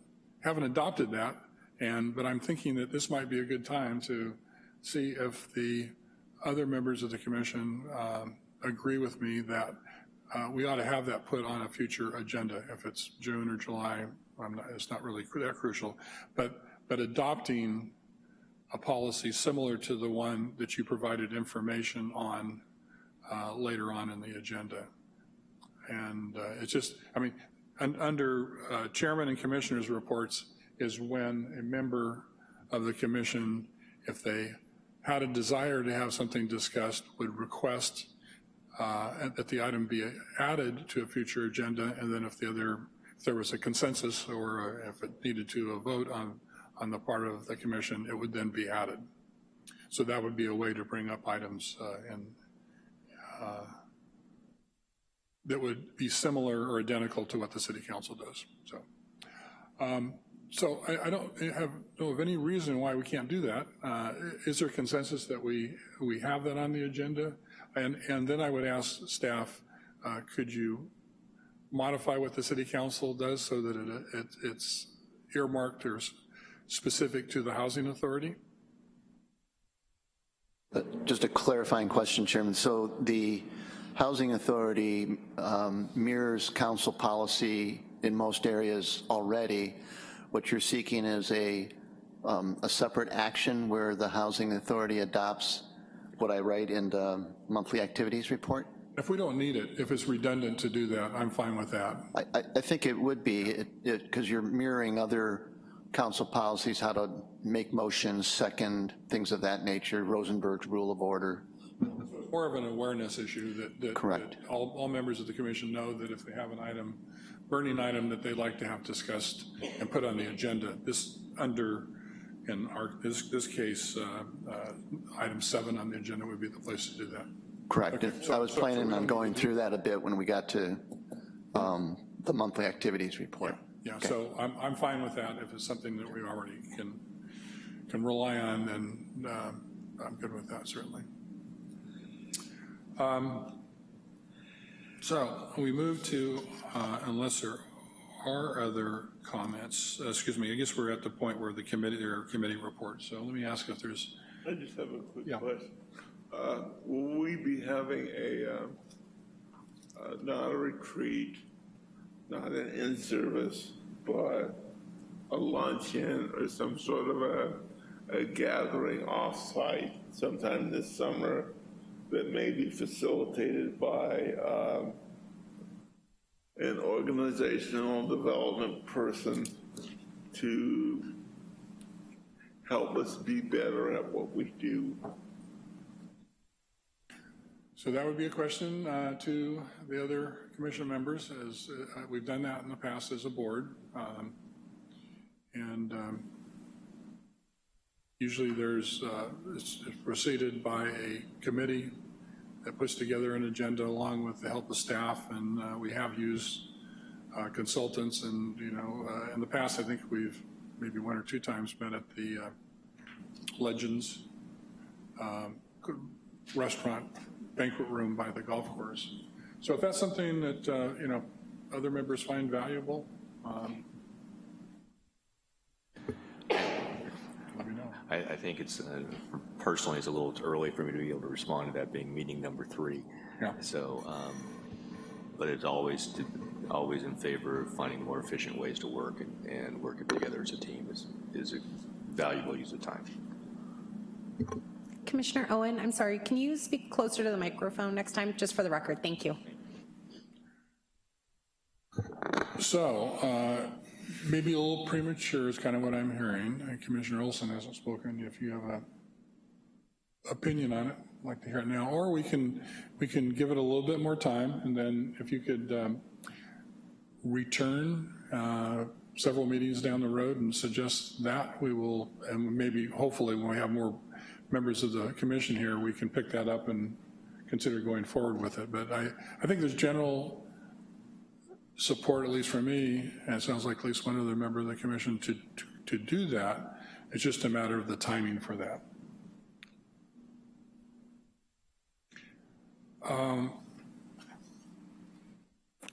haven't adopted that. And, but I'm thinking that this might be a good time to see if the other members of the commission um, agree with me that uh, we ought to have that put on a future agenda. If it's June or July, not, it's not really that crucial. But, but adopting a policy similar to the one that you provided information on uh, later on in the agenda. And uh, it's just, I mean, un under uh, chairman and commissioners reports is when a member of the commission, if they had a desire to have something discussed would request uh, that the item be added to a future agenda, and then if the other, if there was a consensus or if it needed to a vote on, on the part of the commission, it would then be added. So that would be a way to bring up items uh, and uh, that would be similar or identical to what the city council does, so. um, So I, I don't have, know of any reason why we can't do that. Uh, Is there consensus that we, we have that on the agenda? And, and then I would ask staff, uh, could you modify what the city council does so that it, it, it's earmarked or specific to the housing authority? Uh, Just a clarifying question, Chairman. So the Housing Authority um, mirrors council policy in most areas already. What you're seeking is a, um, a separate action where the Housing Authority adopts what I write in the monthly activities report? If we don't need it, if it's redundant to do that, I'm fine with that. I, I, I think it would be, because you're mirroring other council policies, how to make motions, second, things of that nature, Rosenberg's Rule of Order. More of an awareness issue that, that. Correct. that All, all members of the commission know that if they have an item, burning item that they'd like to have discussed and put on the agenda, this under, in our, this, this case, uh, uh, item seven on the agenda would be the place to do that. Correct. Okay, so- I was so planning on going through that a bit when we got to um, the monthly activities report. Yeah, so I'm, I'm fine with that. If it's something that we already can, can rely on, then um, I'm good with that, certainly. Um, So we move to, uh, unless there are other comments, uh, excuse me, I guess we're at the point where the committee, there are committee reports. So let me ask if there's, I just have a quick Yeah. question. Uh, Will we be having a, uh, not a retreat, not an in-service, but a luncheon or some sort of a, a gathering off-site sometime this summer that may be facilitated by um, an organizational development person to help us be better at what we do? so that would be a question uh, to the other commission members, as uh, we've done that in the past as a board. Um, And um, usually there's, uh, it's preceded by a committee that puts together an agenda along with the help of staff, and uh, we have used uh, consultants, and, you know, uh, in the past, I think we've maybe one or two times been at the uh, Legends um, restaurant banquet room by the golf course. So if that's something that, uh, you know, other members find valuable, um, let me know. I, I think it's, uh, personally, it's a little early for me to be able to respond to that being meeting number three. Yeah. So, um, but it's always, to- always in favor of finding more efficient ways to work and, and working together as a team is, is a valuable use of time. Commissioner Owen, I'm sorry, can you speak closer to the microphone next time, just for the record? Thank you. So, uh, maybe a little premature is kind of what I'm hearing. Uh, Commissioner Olson hasn't spoken. If you have a opinion on it, I'd like to hear it now. Or we can, we can give it a little bit more time, and then if you could um, return uh, several meetings down the road and suggest that, we will, and maybe, hopefully, when we have more members of the commission here, we can pick that up and consider going forward with it. But I, I think there's general support, at least for me, and it sounds like at least one other member of the commission, to, to, to do that. It's just a matter of the timing for that. Um,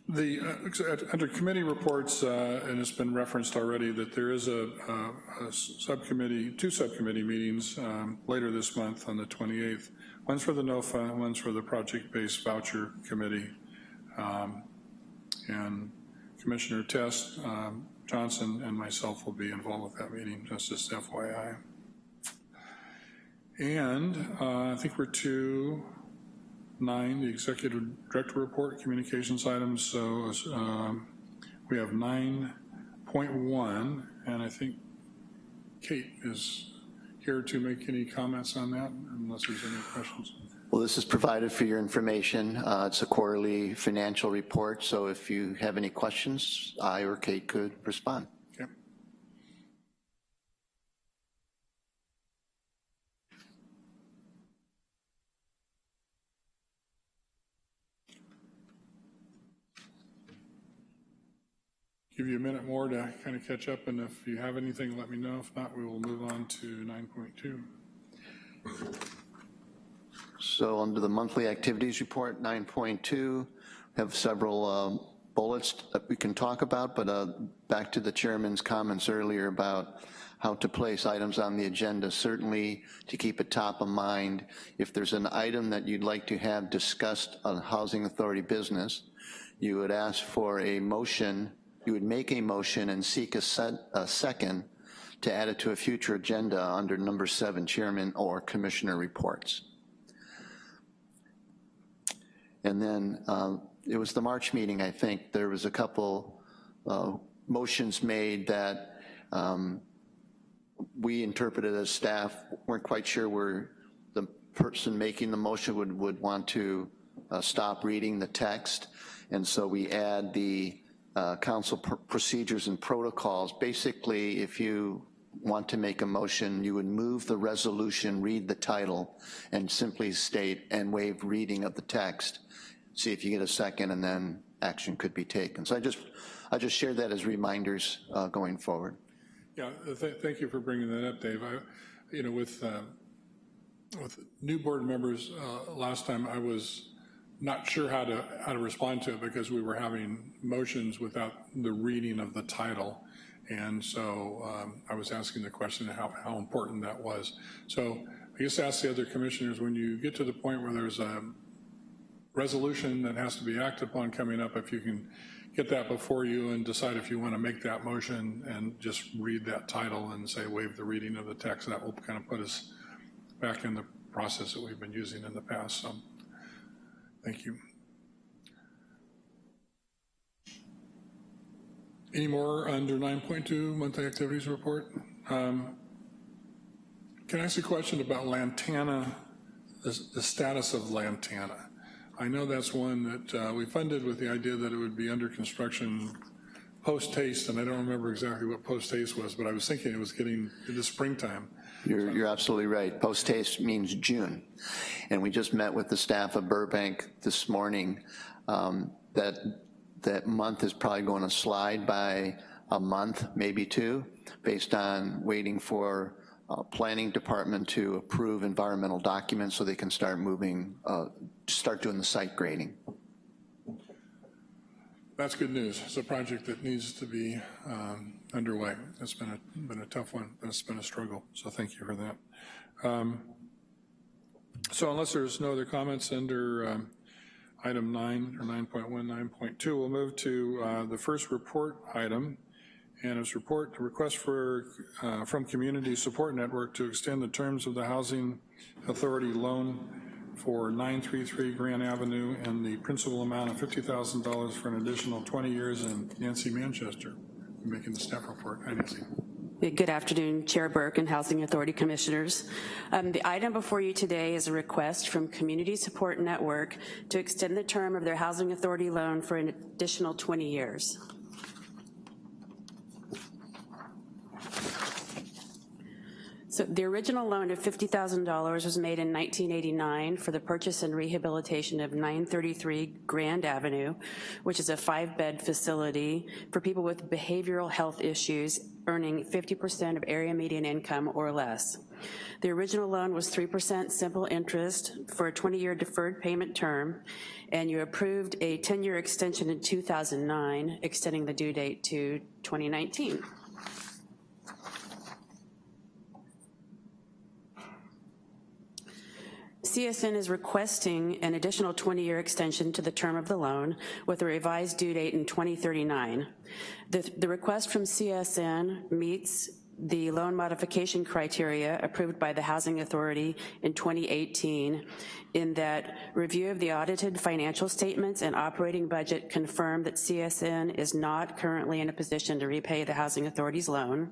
The, uh, under committee reports, uh, and it's been referenced already, that there is a, a- a subcommittee, two subcommittee meetings um, later this month on the 28th. One's for the NOFA, one's for the Project-Based Voucher Committee. Um, And Commissioner Test, um, Johnson, and myself will be involved with that meeting, just as FYI. And uh, I think we're to nine, the executive director report, communications items, so um, we have 9.1, and I think Kate is here to make any comments on that, unless there's any questions. Well, this is provided for your information. Uh, It's a quarterly financial report, so if you have any questions, I or Kate could respond. Give you a minute more to kind of catch up, and if you have anything, let me know. If not, we will move on to 9.2. So under the monthly activities report, 9.2, we have several um, bullets that we can talk about, but uh, back to the chairman's comments earlier about how to place items on the agenda, certainly to keep it top of mind. If there's an item that you'd like to have discussed on Housing Authority business, you would ask for a motion, you would make a motion and seek a set, a second to add it to a future agenda under number seven, chairman or commissioner reports. And then uh, it was the March meeting, I think, there was a couple uh, motions made that um, we interpreted as staff, weren't quite sure where the person making the motion would, would want to uh, stop reading the text. And so we add the uh, council pr- procedures and protocols. Basically, if you want to make a motion, you would move the resolution, read the title, and simply state and waive reading of the text. See if you get a second, and then action could be taken. So I just, I just shared that as reminders uh, going forward. Yeah, th- thank you for bringing that up, Dave. I, you know, with, uh, with new board members, uh, last time I was not sure how to, how to respond to it because we were having motions without the reading of the title. And so um, I was asking the question how, how important that was. So I guess ask the other commissioners, when you get to the point where there's a resolution that has to be acted upon coming up, if you can get that before you and decide if you want to make that motion and just read that title and say waive the reading of the text, that will kind of put us back in the process that we've been using in the past. So, thank you. Any more under 9.2 monthly activities report? Um, Can I ask a question about Lantana, the the status of Lantana? I know that's one that uh, we funded with the idea that it would be under construction post-haste, and I don't remember exactly what post-haste was, but I was thinking it was getting into springtime. You're, you're absolutely right. Post-haste means June. And we just met with the staff of Burbank this morning. Um, That, that month is probably going to slide by a month, maybe two, based on waiting for uh, planning department to approve environmental documents so they can start moving, uh, start doing the site grading. That's good news. It's a project that needs to be um, underway. It's been a, been a tough one. It's been a struggle, so thank you for that. Um, So unless there's no other comments under um, item nine, or 9.1, 9.2, we'll move to uh, the first report item, and it's report, request for, uh, from Community Support Network to extend the terms of the Housing Authority loan for 933 Grand Avenue and the principal amount of $50,000 for an additional 20 years in Nancy Manchester, I'm making the staff report. Hi, Nancy. Good afternoon, Chair Burke and Housing Authority Commissioners. Um, the item before you today is a request from Community Support Network to extend the term of their Housing Authority loan for an additional 20 years. So the original loan of $50,000 was made in 1989 for the purchase and rehabilitation of 933 Grand Avenue, which is a five-bed facility for people with behavioral health issues earning 50% of area median income or less. The original loan was 3% simple interest for a 20-year deferred payment term, and you approved a 10-year extension in 2009, extending the due date to 2019. CSN is requesting an additional 20-year extension to the term of the loan with a revised due date in 2039. The, the request from CSN meets the loan modification criteria approved by the Housing Authority in 2018 in that review of the audited financial statements and operating budget confirm that CSN is not currently in a position to repay the Housing Authority's loan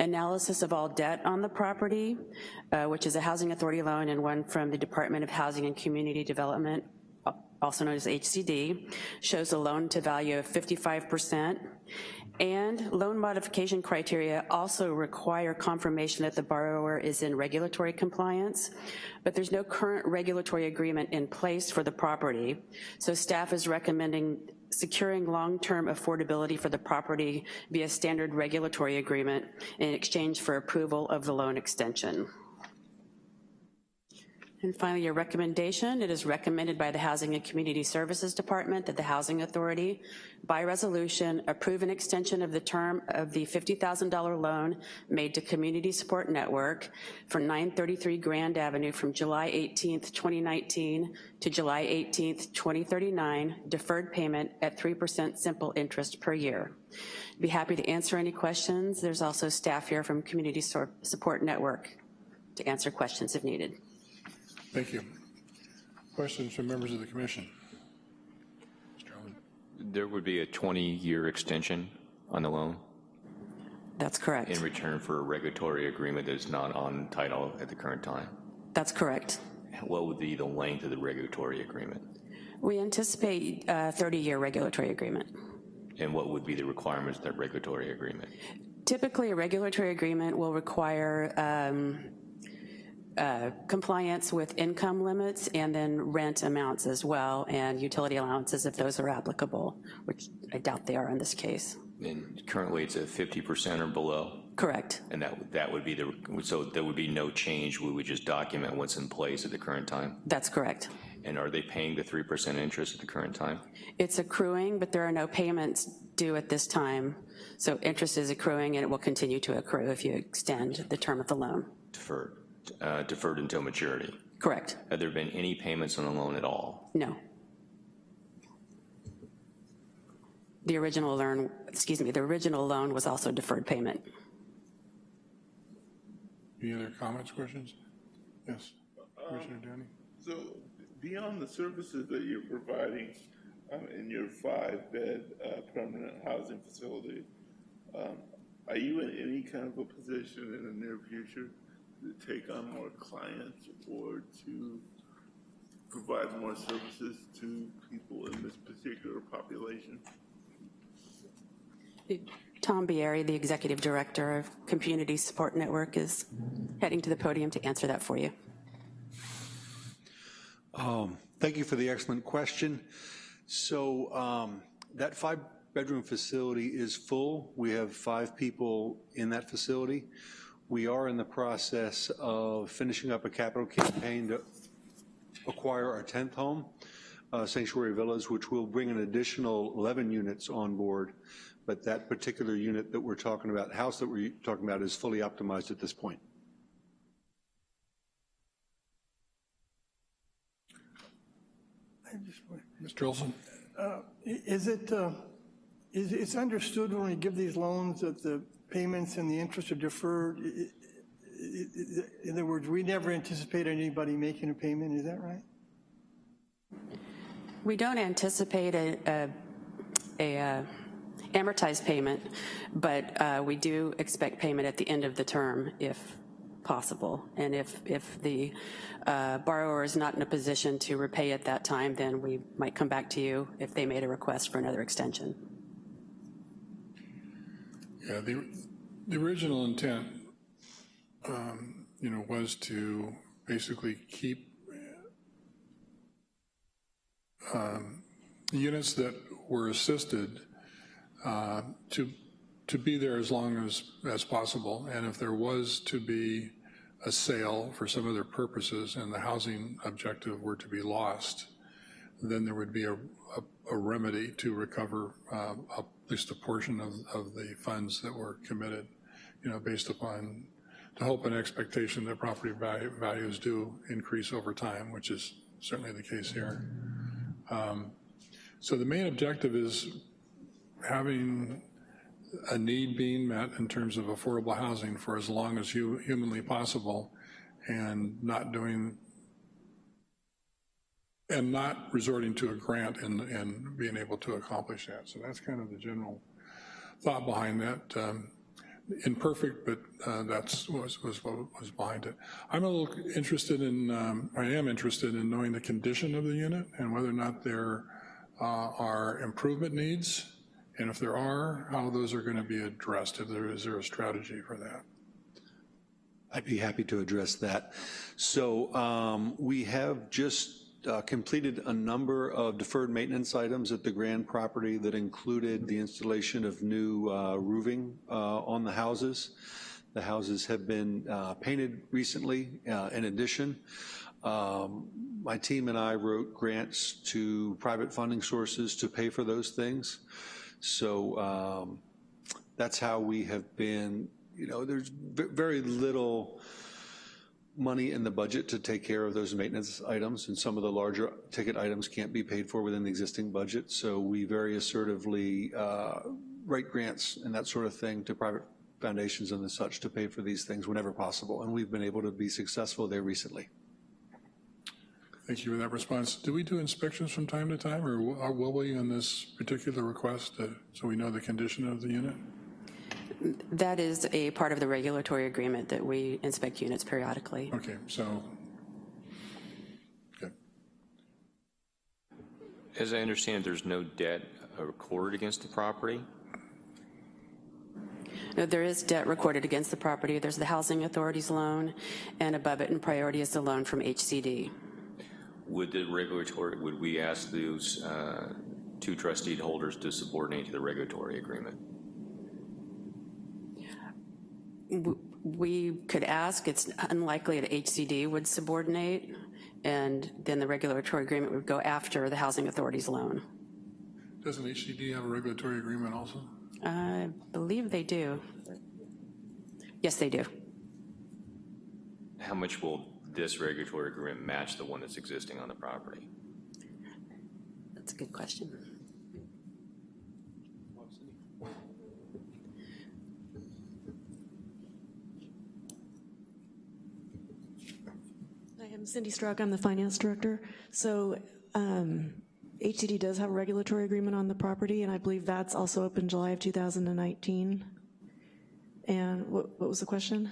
analysis of all debt on the property, uh, which is a housing authority loan and one from the Department of Housing and Community Development, also known as HCD, shows a loan to value of 55%. And loan modification criteria also require confirmation that the borrower is in regulatory compliance, but there's no current regulatory agreement in place for the property. So staff is recommending securing long-term affordability for the property via standard regulatory agreement in exchange for approval of the loan extension. And finally, your recommendation, it is recommended by the Housing and Community Services Department that the Housing Authority, by resolution, approve an extension of the term of the $50,000 loan made to Community Support Network for 933 Grand Avenue from July 18th, 2019 to July 18th, 2039, deferred payment at 3% simple interest per year. Be happy to answer any questions. There's also staff here from Community Support Network to answer questions if needed. Thank you. Questions from members of the commission? Mr. Owen? There would be a 20-year extension on the loan That's correct. in return for a regulatory agreement that is not on title at the current time. That's correct. What would be the length of the regulatory agreement? We anticipate a 30-year regulatory agreement. And what would be the requirements of that regulatory agreement? Typically, a regulatory agreement will require um, uh, compliance with income limits and then rent amounts as well, and utility allowances if those are applicable, which I doubt they are in this case. And currently, it's at 50% or below? Correct. And that, would- that would be the, so there would be no change, we would just document what's in place at the current time? That's correct. And are they paying the 3% interest at the current time? It's accruing, but there are no payments due at this time. So interest is accruing, and it will continue to accrue if you extend the term of the loan. Deferred, uh, deferred until maturity? Correct. Have there been any payments on the loan at all? No. The original loan, excuse me, the original loan was also deferred payment. Any other comments, questions? Yes, Commissioner Downey? So beyond the services that you're providing um, in your five-bed uh, permanent housing facility, um, are you in any kind of a position in the near future to take on more clients or to provide more services to people in this particular population? Tom Bieri, the Executive Director of Community Support Network, is heading to the podium to answer that for you. Um, Thank you for the excellent question. So um, that five-bedroom facility is full. We have five people in that facility. We are in the process of finishing up a capital campaign to acquire our 10th home, uh, Sanctuary Villas, which will bring an additional 11 units on board. But that particular unit that we're talking about, house that we're talking about, is fully optimized at this point. I just wonder, Mr. Olson? i- Is it, uh, is it's understood when we give these loans that the payments and the interest are deferred? In other words, we never anticipate anybody making a payment, is that right? We don't anticipate a, a, a uh, amortized payment, but uh, we do expect payment at the end of the term if possible. And if, if the uh, borrower is not in a position to repay at that time, then we might come back to you if they made a request for another extension. Yeah, the, the original intent, um, you know, was to basically keep um, units that were assisted uh, to, to be there as long as, as possible. And if there was to be a sale for some other purposes and the housing objective were to be lost, then there would be a, a, a remedy to recover uh, at least a portion of, of the funds that were committed, you know, based upon the hope and expectation that property value, values do increase over time, which is certainly the case here. Um, so the main objective is having a need being met in terms of affordable housing for as long as hu humanly possible and not doing and not resorting to a grant and, and being able to accomplish that. So that's kind of the general thought behind that. Um, imperfect, but uh, that's was, was what was behind it. I'm a little interested in, um, I am interested in knowing the condition of the unit and whether or not there uh, are improvement needs, and if there are, how those are going to be addressed. If there is there a strategy for that? I'd be happy to address that. So um, we have just uh, completed a number of deferred maintenance items at the Grand property that included the installation of new uh, roofing uh, on the houses. The houses have been uh, painted recently. Uh, in addition, um, my team and I wrote grants to private funding sources to pay for those things. So um, that's how we have been, you know, there's very little money in the budget to take care of those maintenance items, and some of the larger ticket items can't be paid for within the existing budget. So we very assertively uh, write grants and that sort of thing to private foundations and the such to pay for these things whenever possible, and we've been able to be successful there recently. Thank you for that response. Do we do inspections from time to time, or will we on this particular request, uh, so we know the condition of the unit? That is a part of the regulatory agreement that we inspect units periodically. Okay, so, okay. As I understand, there's no debt uh, recorded against the property? No, There is debt recorded against the property. There's the Housing Authority's loan, and above it in priority is the loan from HCD. Would the regulatory, would we ask those uh, two trustee holders to subordinate to the regulatory agreement? W- We could ask, it's unlikely that HCD would subordinate, and then the regulatory agreement would go after the Housing Authority's loan. Doesn't HCD have a regulatory agreement also? I believe they do. Yes, they do. How much will this regulatory agreement match the one that's existing on the property? That's a good question. I'm Cindy Strzok, I'm the finance director. So um, HCD does have a regulatory agreement on the property, and I believe that's also up in July of 2019. And what, what was the question?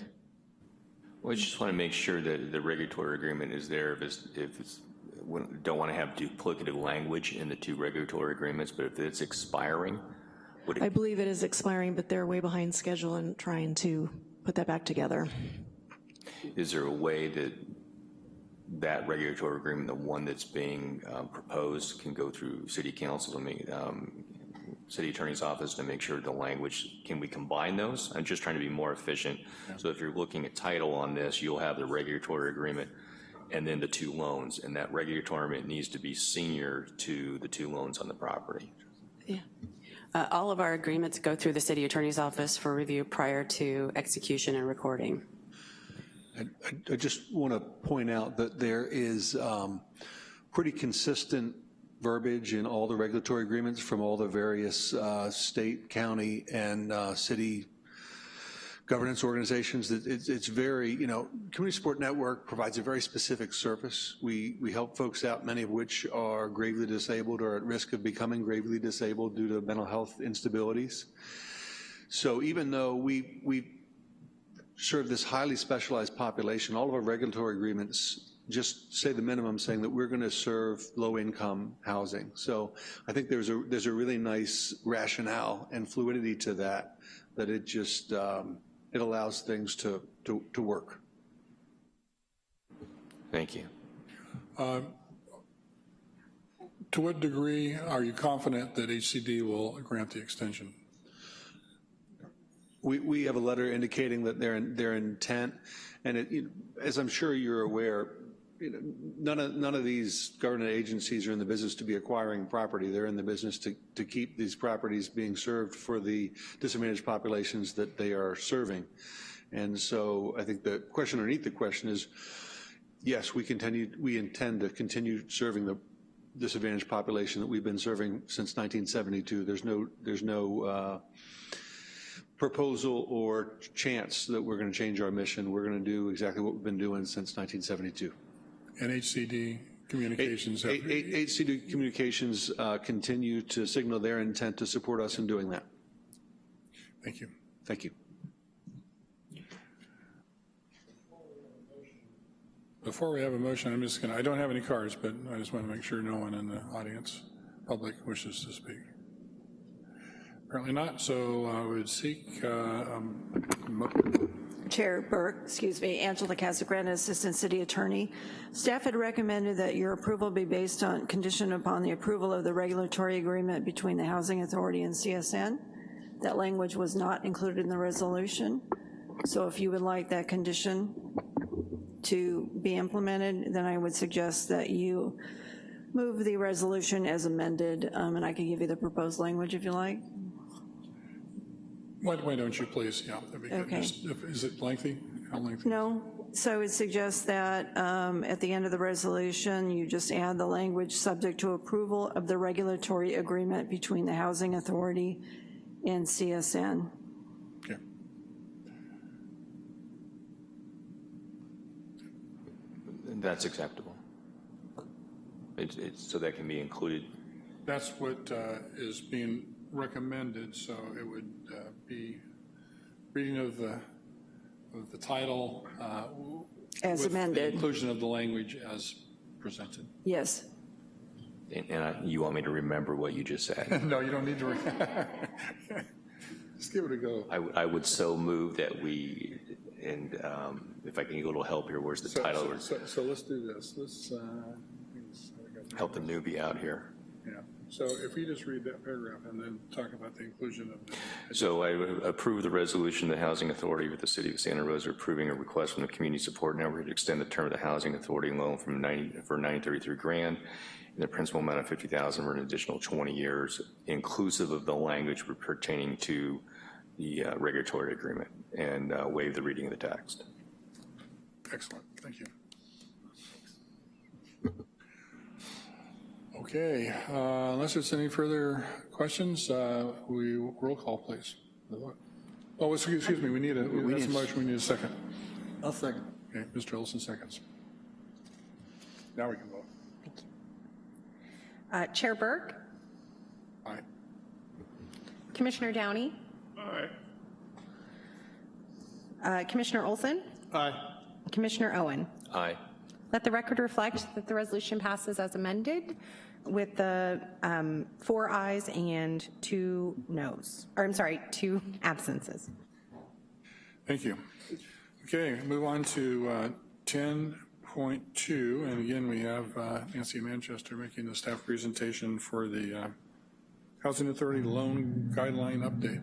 Well, I just want to make sure that the regulatory agreement is there if it's, if it's, we don't want to have duplicative language in the two regulatory agreements, but if it's expiring, would I believe it is expiring, but they're way behind schedule and trying to put that back together. is there a way that that regulatory agreement, the one that's being um, proposed, can go through city council to make, um, city attorney's office to make sure the language, can we combine those? I'm just trying to be more efficient. So if you're looking at title on this, you'll have the regulatory agreement and then the two loans, and that regulatory agreement needs to be senior to the two loans on the property. Yeah. Uh, All of our agreements go through the city attorney's office for review prior to execution and recording. I- just want to point out that there is um, pretty consistent verbiage in all the regulatory agreements from all the various uh, state, county, and uh, city governance organizations. That It's it's very, you know, Community Support Network provides a very specific service. We we help folks out, many of which are gravely disabled or at risk of becoming gravely disabled due to mental health instabilities. So even though we we serve this highly specialized population, all of our regulatory agreements just say the minimum, saying that we're going to serve low-income housing. So I think there's a, there's a really nice rationale and fluidity to that, that it just, um, it allows things to, to, to work. Thank you. To what degree are you confident that HCD will grant the extension? We, we have a letter indicating that their, their intent, and it, you know, as I'm sure you're aware, you know, none of, none of these government agencies are in the business to be acquiring property. They're in the business to, to keep these properties being served for the disadvantaged populations that they are serving. And so I think the question underneath the question is, yes, we continue, we intend to continue serving the disadvantaged population that we've been serving since 1972. There's no, there's no uh, proposal or chance that we're gonna change our mission. We're gonna do exactly what we've been doing since 1972. NHCD Communications. NHCD HCD Communications uh, continue to signal their intent to support us in doing that. Thank you. Thank you. Before we have a motion, I'm just gonna, I don't have any cards, but I just wanna make sure no one in the audience, public wishes to speak. Apparently not, so I would seek, uh, um, Chair Burke, excuse me, Angela Casagrande, Assistant City Attorney. Staff had recommended that your approval be based on, condition upon the approval of the regulatory agreement between the Housing Authority and CSN. That language was not included in the resolution. So if you would like that condition to be implemented, then I would suggest that you move the resolution as amended, um, and I can give you the proposed language if you like. Why why don't you please, yeah. that'd be good. Okay. Just- if- Is it lengthy? How lengthy? No, so I would suggest that um, at the end of the resolution, you just add the language subject to approval of the regulatory agreement between the Housing Authority and CSN. Okay. That's acceptable. It's, it's, so that can be included. That's what uh, is being recommended, so it would uh, be reading of the, of the title. uh, As with the amended. inclusion of the language as presented. Yes. And, and I- you want me to remember what you just said? *laughs* No, you don't need to. *laughs* Just give it a go. I, would- I would so move that we, and um, if I can get a little help here, where's the So- title? so- So, so let's do this. Let's, uh, Help the newbie out here. yeah. So if you just read that paragraph and then talk about the inclusion of the. So I approve the resolution, of the Housing Authority with the City of Santa Rosa approving a request from the Community Support Network to extend the term of the Housing Authority loan from 90, for 933 grand and the principal amount of 50,000 for an additional 20 years, inclusive of the language pertaining to the uh, regulatory agreement, and uh, waive the reading of the text. Excellent, thank you. Okay, uh, unless there's any further questions, uh, we, roll call, please. Oh, excuse excuse me, we need a, We that's a need- motion, we need a second. I'll second. Okay, Mr. Olson seconds. Now we can vote. Thank you. Uh, Chair Burke, Aye. Commissioner Downey, Aye. uh, Commissioner Olson, Aye. Commissioner Owen. Aye. Let the record reflect that the resolution passes as amended with the um, four ayes and two noes, or I'm sorry, two *laughs* absences. Thank you. Okay, move on to uh, 10.2, and again, we have uh, Nancy Manchester making the staff presentation for the uh, Housing Authority Loan Guideline Update.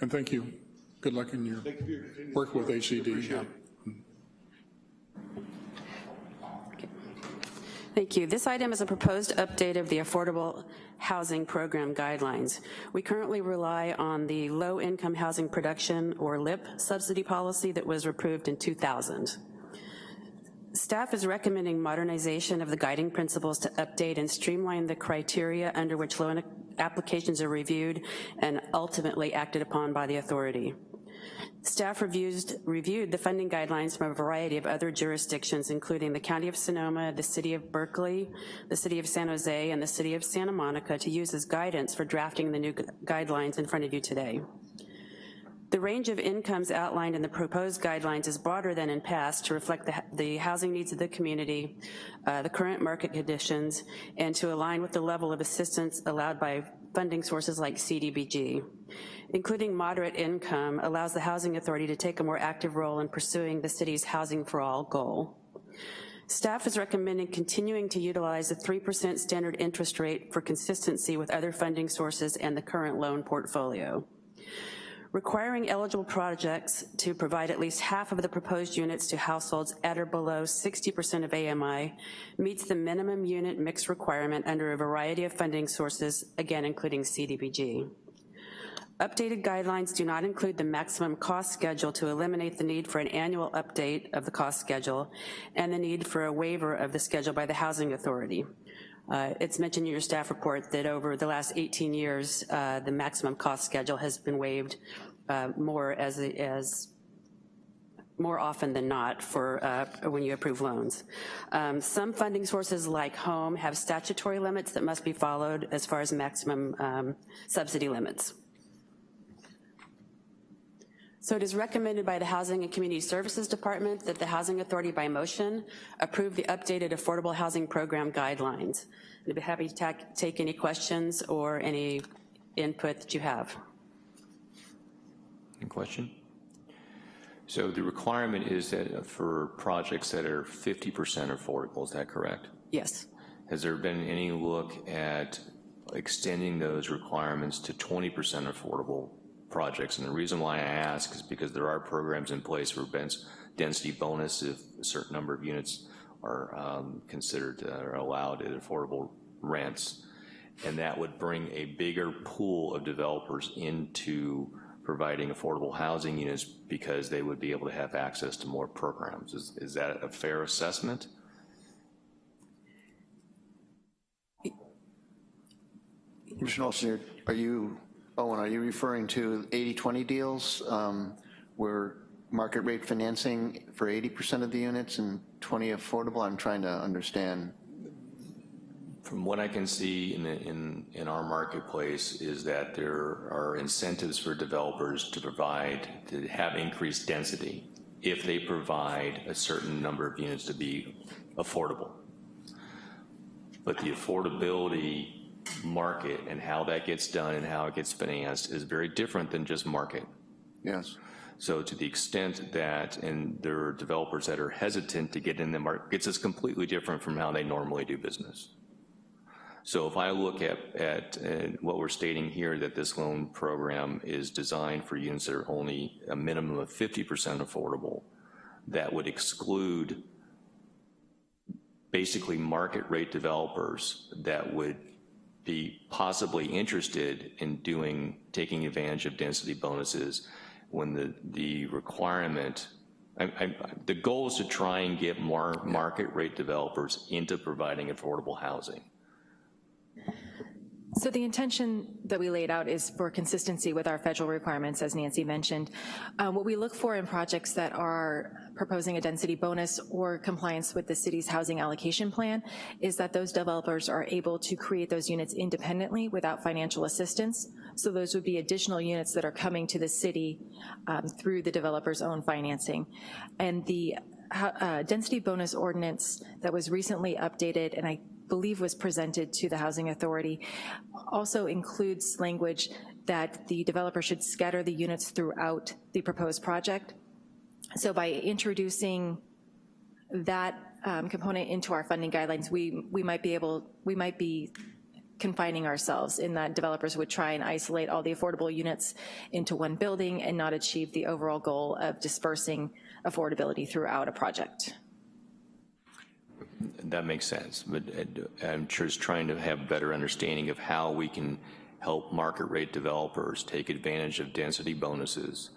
And thank you. Good luck in your work with HCD. Thank you. This item is a proposed update of the Affordable Housing Program guidelines. We currently rely on the Low Income Housing Production, or LIP, subsidy policy that was approved in 2000. Staff is recommending modernization of the guiding principles to update and streamline the criteria under which loan applications are reviewed and ultimately acted upon by the authority. Staff reviewed the funding guidelines from a variety of other jurisdictions, including the County of Sonoma, the City of Berkeley, the City of San Jose, and the City of Santa Monica to use as guidance for drafting the new guidelines in front of you today. The range of incomes outlined in the proposed guidelines is broader than in past to reflect the, the housing needs of the community, uh, the current market conditions, and to align with the level of assistance allowed by funding sources like CDBG. Including moderate income allows the Housing Authority to take a more active role in pursuing the city's Housing for All goal. Staff is recommending continuing to utilize the 3% standard interest rate for consistency with other funding sources and the current loan portfolio. Requiring eligible projects to provide at least half of the proposed units to households at or below 60% of AMI meets the minimum unit mix requirement under a variety of funding sources, again, including CDBG. Updated guidelines do not include the maximum cost schedule to eliminate the need for an annual update of the cost schedule and the need for a waiver of the schedule by the Housing Authority. Uh, It's mentioned in your staff report that over the last 18 years, uh, the maximum cost schedule has been waived uh, more as, as more often than not for uh, when you approve loans. Um, Some funding sources like home have statutory limits that must be followed as far as maximum um, subsidy limits. So it is recommended by the Housing and Community Services Department that the Housing Authority by motion approve the updated Affordable Housing Program guidelines. I'd be happy to ta- take any questions or any input that you have. Any question? So the requirement is that uh, for projects that are 50% affordable, is that correct? Yes. Has there been any look at extending those requirements to 20% affordable projects? And the reason why I ask is because there are programs in place for density bonus if a certain number of units are um, considered uh, or allowed at affordable rents. And that would bring a bigger pool of developers into providing affordable housing units because they would be able to have access to more programs. Is, is that a fair assessment? Commissioner Olson, are you, Owen, are you referring to 80-20 deals um, where market rate financing for 80% of the units and 20 affordable? I'm trying to understand. From what I can see in, in, in our marketplace is that there are incentives for developers to provide, to have increased density if they provide a certain number of units to be affordable. But the affordability market and how that gets done and how it gets financed is very different than just market. Yes. So to the extent that, and there are developers that are hesitant to get in the market, it's completely different from how they normally do business. So if I look at, at uh, what we're stating here, that this loan program is designed for units that are only a minimum of 50% affordable, that would exclude basically market rate developers that would be possibly interested in doing, taking advantage of density bonuses when the, the requirement, I, I, the goal is to try and get more market rate developers into providing affordable housing. So the intention that we laid out is for consistency with our federal requirements, as Nancy mentioned. Uh, what we look for in projects that are proposing a density bonus or compliance with the city's housing allocation plan is that those developers are able to create those units independently without financial assistance. So those would be additional units that are coming to the city um, through the developer's own financing. And the uh, density bonus ordinance that was recently updated, and I believe was presented to the Housing Authority, also includes language that the developer should scatter the units throughout the proposed project. So by introducing that um, component into our funding guidelines, we, we might be able, we might be confining ourselves in that developers would try and isolate all the affordable units into one building and not achieve the overall goal of dispersing affordability throughout a project. That makes sense, but uh, I'm just trying to have a better understanding of how we can help market rate developers take advantage of density bonuses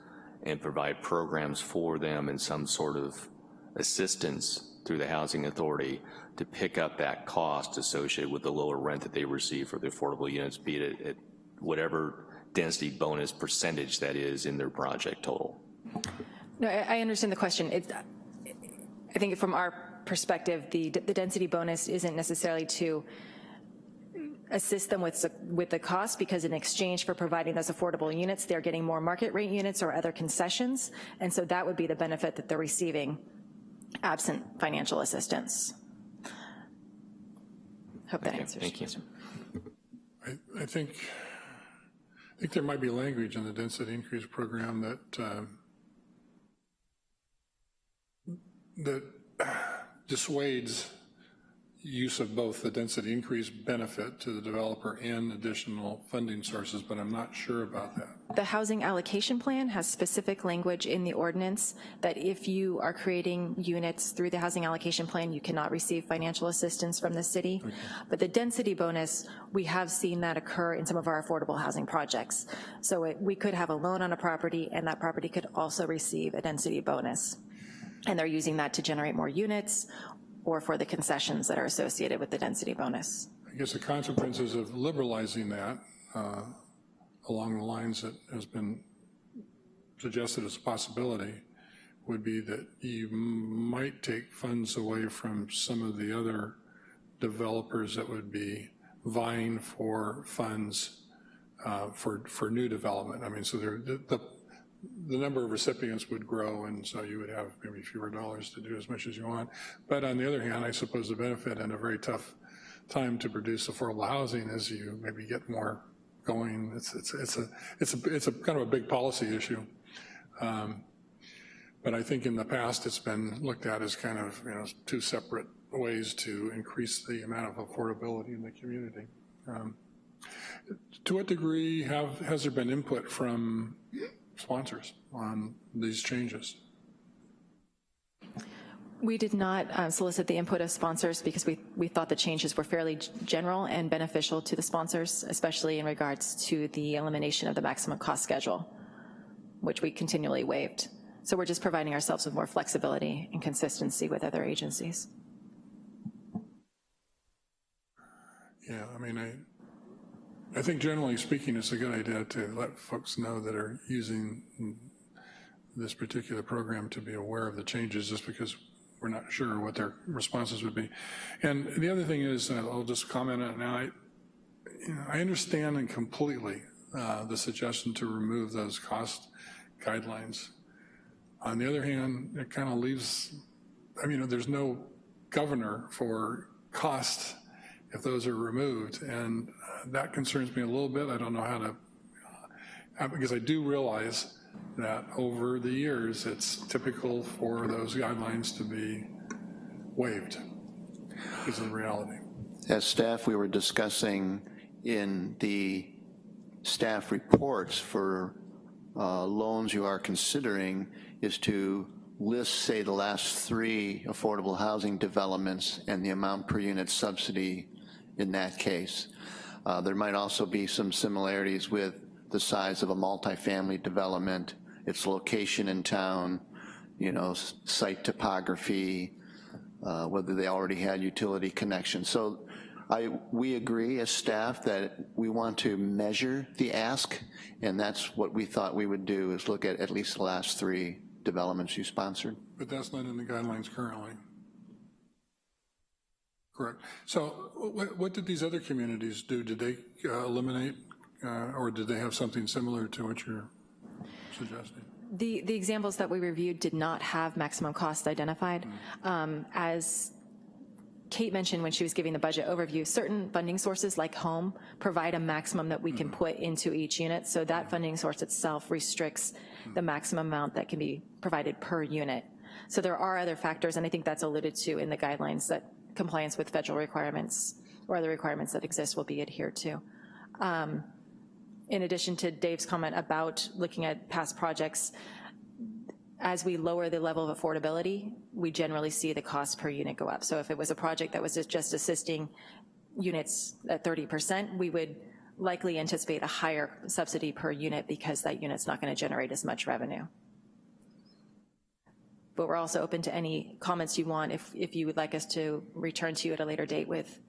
and provide programs for them and some sort of assistance through the Housing Authority to pick up that cost associated with the lower rent that they receive for the affordable units, be it at whatever density bonus percentage that is in their project total. No, I I understand the question. It, I think from our perspective, the, the density bonus isn't necessarily to assist them with, with the cost because in exchange for providing those affordable units, they're getting more market rate units or other concessions. And so that would be the benefit that they're receiving absent financial assistance. Hope that Okay, answers. thank you. I, I think, I think there might be language in the density increase program that, um, that dissuades use of both the density increase benefit to the developer and additional funding sources, but I'm not sure about that. The housing allocation plan has specific language in the ordinance that if you are creating units through the housing allocation plan, you cannot receive financial assistance from the city. Okay. But the density bonus, we have seen that occur in some of our affordable housing projects. So it, we could have a loan on a property and that property could also receive a density bonus. And they're using that to generate more units or for the concessions that are associated with the density bonus. I guess the consequences of liberalizing that uh, along the lines that has been suggested as a possibility would be that you might take funds away from some of the other developers that would be vying for funds uh, for, for new development. I mean, so there, the, the, the number of recipients would grow, and so you would have maybe fewer dollars to do as much as you want. But on the other hand, I suppose the benefit in a very tough time to produce affordable housing is you maybe get more going. It's, it's, it's, a, it's, a, it's a kind of a big policy issue. Um, but I think in the past it's been looked at as kind of, you know, two separate ways to increase the amount of affordability in the community. Um, to what degree have, has there been input from sponsors on these changes? We did not uh, solicit the input of sponsors because we, we thought the changes were fairly general and beneficial to the sponsors, especially in regards to the elimination of the maximum cost schedule, which we continually waived. So we're just providing ourselves with more flexibility and consistency with other agencies. Yeah, I mean, I, I think generally speaking, it's a good idea to let folks know that are using this particular program to be aware of the changes just because we're not sure what their responses would be. And the other thing is, I'll just comment on it now, I, you know, I understand and completely uh, the suggestion to remove those cost guidelines. On the other hand, it kind of leaves, I mean, there's no governor for cost if those are removed, and that concerns me a little bit. I don't know how to, uh, because I do realize that over the years, it's typical for those guidelines to be waived, is the reality. As staff, we were discussing in the staff reports for uh, loans you are considering is to list, say, the last three affordable housing developments and the amount per unit subsidy in that case. Uh, there might also be some similarities with the size of a multifamily development, its location in town, you know, site topography, uh, whether they already had utility connections. So I, we agree as staff that we want to measure the ask, and that's what we thought we would do, is look at at least the last three developments you sponsored. But that's not in the guidelines currently. Correct. So what, what did these other communities do? Did they uh, eliminate, uh, or did they have something similar to what you're suggesting? The, the examples that we reviewed did not have maximum cost identified. Mm. Um, as Kate mentioned when she was giving the budget overview, certain funding sources like home provide a maximum that we can Mm-hmm. put into each unit, so that funding source itself restricts the maximum amount that can be provided per unit. So there are other factors, and I think that's alluded to in the guidelines that compliance with federal requirements or other requirements that exist will be adhered to. Um, in addition to Dave's comment about looking at past projects, as we lower the level of affordability, we generally see the cost per unit go up. So if it was a project that was just assisting units at 30%, we would likely anticipate a higher subsidy per unit because that unit's not gonna generate as much revenue. But we're also open to any comments you want. If, if you would like us to return to you at a later date with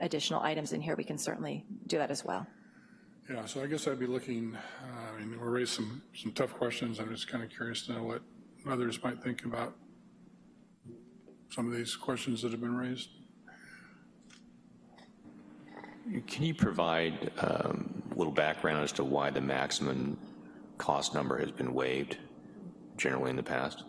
additional items in here, we can certainly do that as well. Yeah, so I guess I'd be looking, uh, I mean, we raised some, some tough questions. I'm just kind of curious to know what others might think about some of these questions that have been raised. Can you provide um, a little background as to why the maximum cost number has been waived generally in the past?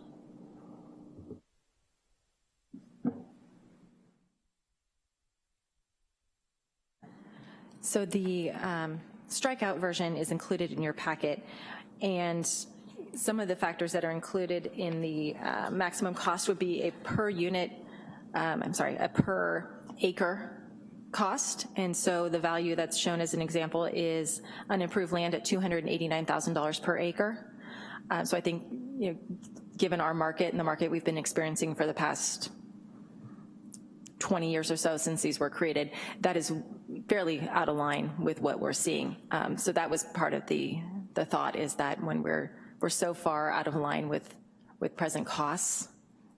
So the um, strikeout version is included in your packet, and some of the factors that are included in the uh, maximum cost would be a per unit, um, I'm sorry, a per acre cost, and so the value that's shown as an example is unimproved land at $289,000 per acre. Uh, So I think, you know, given our market and the market we've been experiencing for the past 20 years or so since these were created, that is fairly out of line with what we're seeing. Um, so that was part of the, the thought is that when we're, we're so far out of line with, with present costs,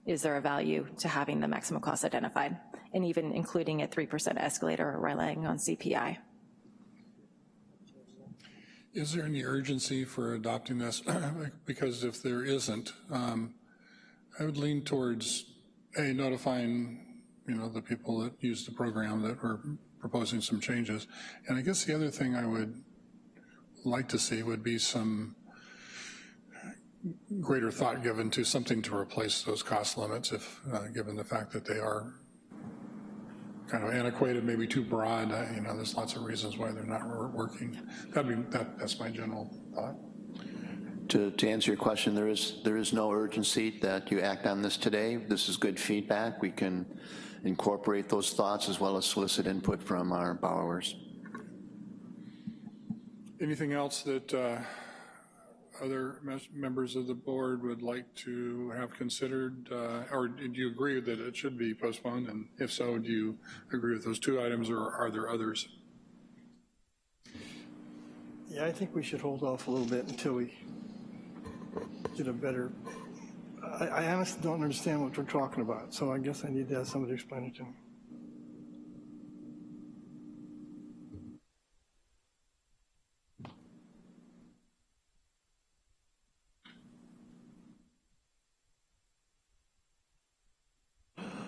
is there a value to having the maximum cost identified? And even including a 3% escalator or relying on CPI. Is there any urgency for adopting this? *clears throat* Because if there isn't, um, I would lean towards, A, notifying, you know, the people that use the program that we're proposing some changes. And I guess the other thing I would like to see would be some greater thought given to something to replace those cost limits if, uh, given the fact that they are kind of antiquated, maybe too broad, uh, you know, there's lots of reasons why they're not working. That'd be, that, that's my general thought. To, to answer your question, there is, there is no urgency that you act on this today. This is good feedback. We can incorporate those thoughts as well as solicit input from our borrowers. Anything else that uh, other members of the board would like to have considered? uh, Or do you agree that it should be postponed? And if so, do you agree with those two items or are there others? Yeah, I think we should hold off a little bit until we get a better, I, I honestly don't understand what we're talking about, so I guess I need to have somebody explain it to me.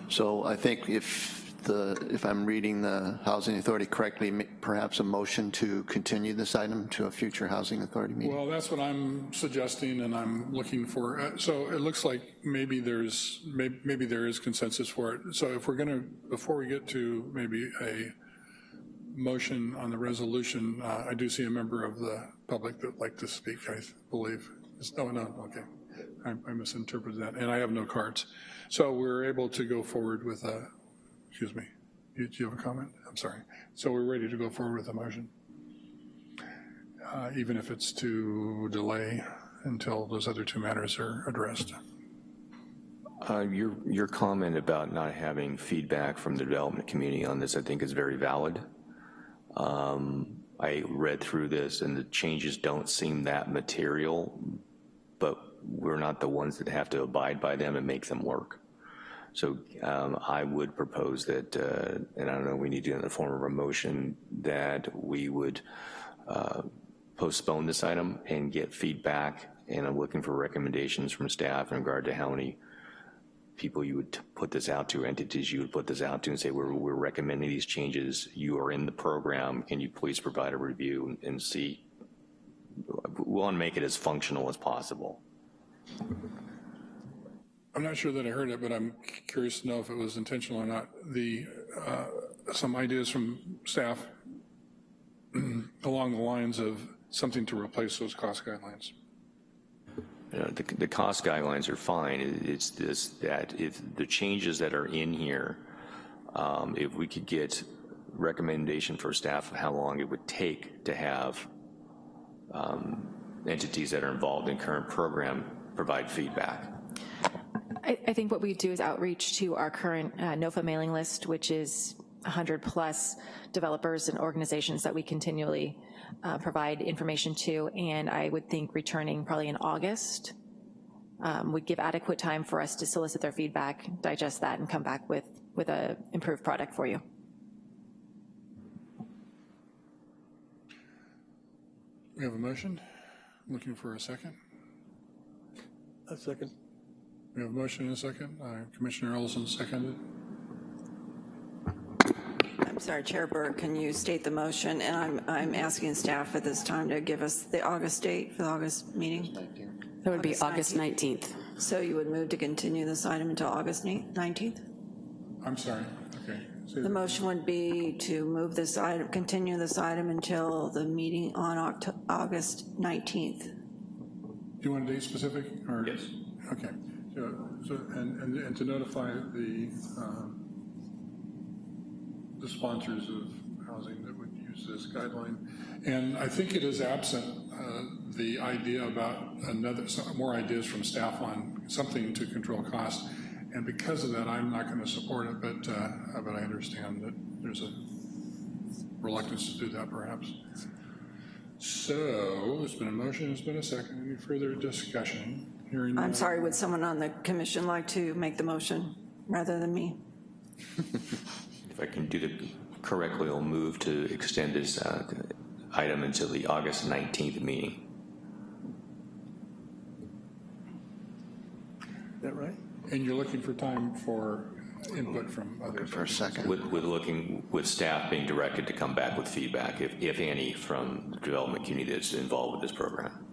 So I think if the, if I'm reading the Housing Authority correctly, perhaps a motion to continue this item to a future Housing Authority meeting? Well, that's what I'm suggesting and I'm looking for. Uh, So it looks like maybe there's, may- maybe there is consensus for it. So if we're going to, before we get to maybe a motion on the resolution, uh, I do see a member of the public that like to speak, I believe. Oh, no, okay. I I misinterpreted that, and I have no cards. So we're able to go forward with a, excuse me, do you have a comment? I'm sorry. So we're ready to go forward with the motion? uh, even if it's to delay until those other two matters are addressed. Uh, Your, your comment about not having feedback from the development community on this, I think is very valid. Um, I read through this and the changes don't seem that material, but we're not the ones that have to abide by them and make them work. So um, I would propose that, uh, and I don't know, we need to do it in the form of a motion, that we would uh, postpone this item and get feedback, and I'm looking for recommendations from staff in regard to how many people you would put this out to, entities you would put this out to and say, we're, we're recommending these changes, you are in the program, can you please provide a review and- and see? We want to make it as functional as possible. I'm not sure that I heard it, but I'm curious to know if it was intentional or not. The, uh, some ideas from staff *clears throat* along the lines of something to replace those cost guidelines. You know, the, the cost guidelines are fine. It's this, that if the changes that are in here, um, if we could get recommendation for staff of how long it would take to have um, entities that are involved in current program provide feedback. I, I think what we do is outreach to our current uh, NOFA mailing list, which is 100-plus developers and organizations that we continually uh, provide information to, and I would think returning probably in August um, would give adequate time for us to solicit their feedback, digest that, and come back with, with a improved product for you. We have a motion. Looking for a second. A second. We have a motion and a second. Uh, Commissioner Ellison seconded. I'm sorry, Chair Burke, can you state the motion? And I'm, I'm asking staff at this time to give us the August date for the August meeting. That would be August 19th. So you would move to continue this item until August 19th? I'm sorry. Okay. Say The motion would be to move this item, continue this item until the meeting on Oct- August 19th. Do you want a date specific or? Yes. Okay. So, so- and, and and to notify the, um, the sponsors of housing that would use this guideline. And I think it is absent, uh, the idea about another, some more ideas from staff on something to control costs. And because of that, I'm not going to support it, but, uh, but I understand that there's a reluctance to do that perhaps. So, it's been a motion, it's been a second. Any further discussion? Hearing I'm none. sorry, would someone on the commission like to make the motion rather than me? *laughs* If I can do it correctly, I'll move to extend this uh, item until the August 19th meeting. Is that right? And you're looking for time for input from others? For a second. With, with looking, with staff being directed to come back with feedback, if, if any, from the development community that's involved with this program.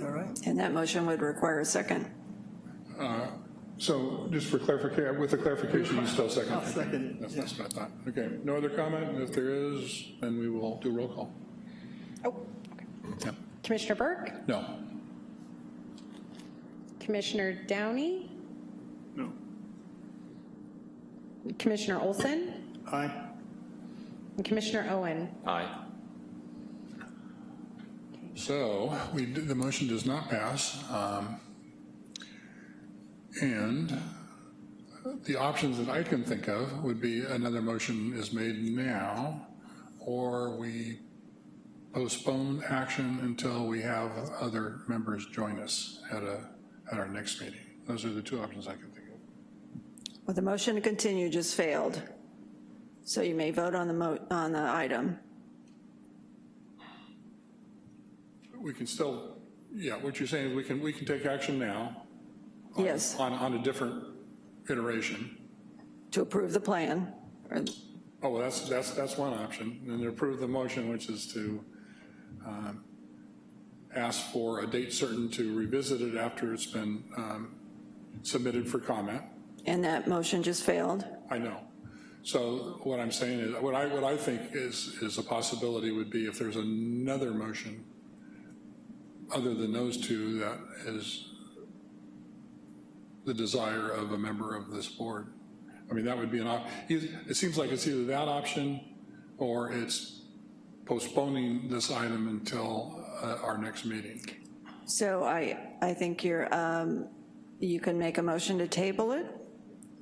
All right? And that motion would require a second. Uh, so just for clarification, with the clarification, you still second? I'll second it, That's yeah. that's what I thought. Okay, no other comment? If there is, then we will do roll call. Oh, Yeah. Commissioner Burke? No. Commissioner Downey? No. Commissioner Olson? Aye. And Commissioner Owen? Aye. So we, the motion does not pass. um, And the options that I can think of would be another motion is made now, or we postpone action until we have other members join us at a, at our next meeting. Those are the two options I can think of. Well, the motion to continue just failed. So you may vote on the on the item. We can still, yeah, what you're saying is we can, we can take action now Yes, on, on a different iteration. to approve the plan. Oh, well, that's, that's, that's one option. And then approve the motion, which is to um, ask for a date certain to revisit it after it's been um, submitted for comment. And that motion just failed. I know. So what I'm saying is, what I, what I think is, is a possibility would be if there's another motion other than those two that is the desire of a member of this board. I mean, that would be an option. it seems like it's either that option or it's postponing this item until uh, our next meeting. So I, I think you're, um, you can make a motion to table it,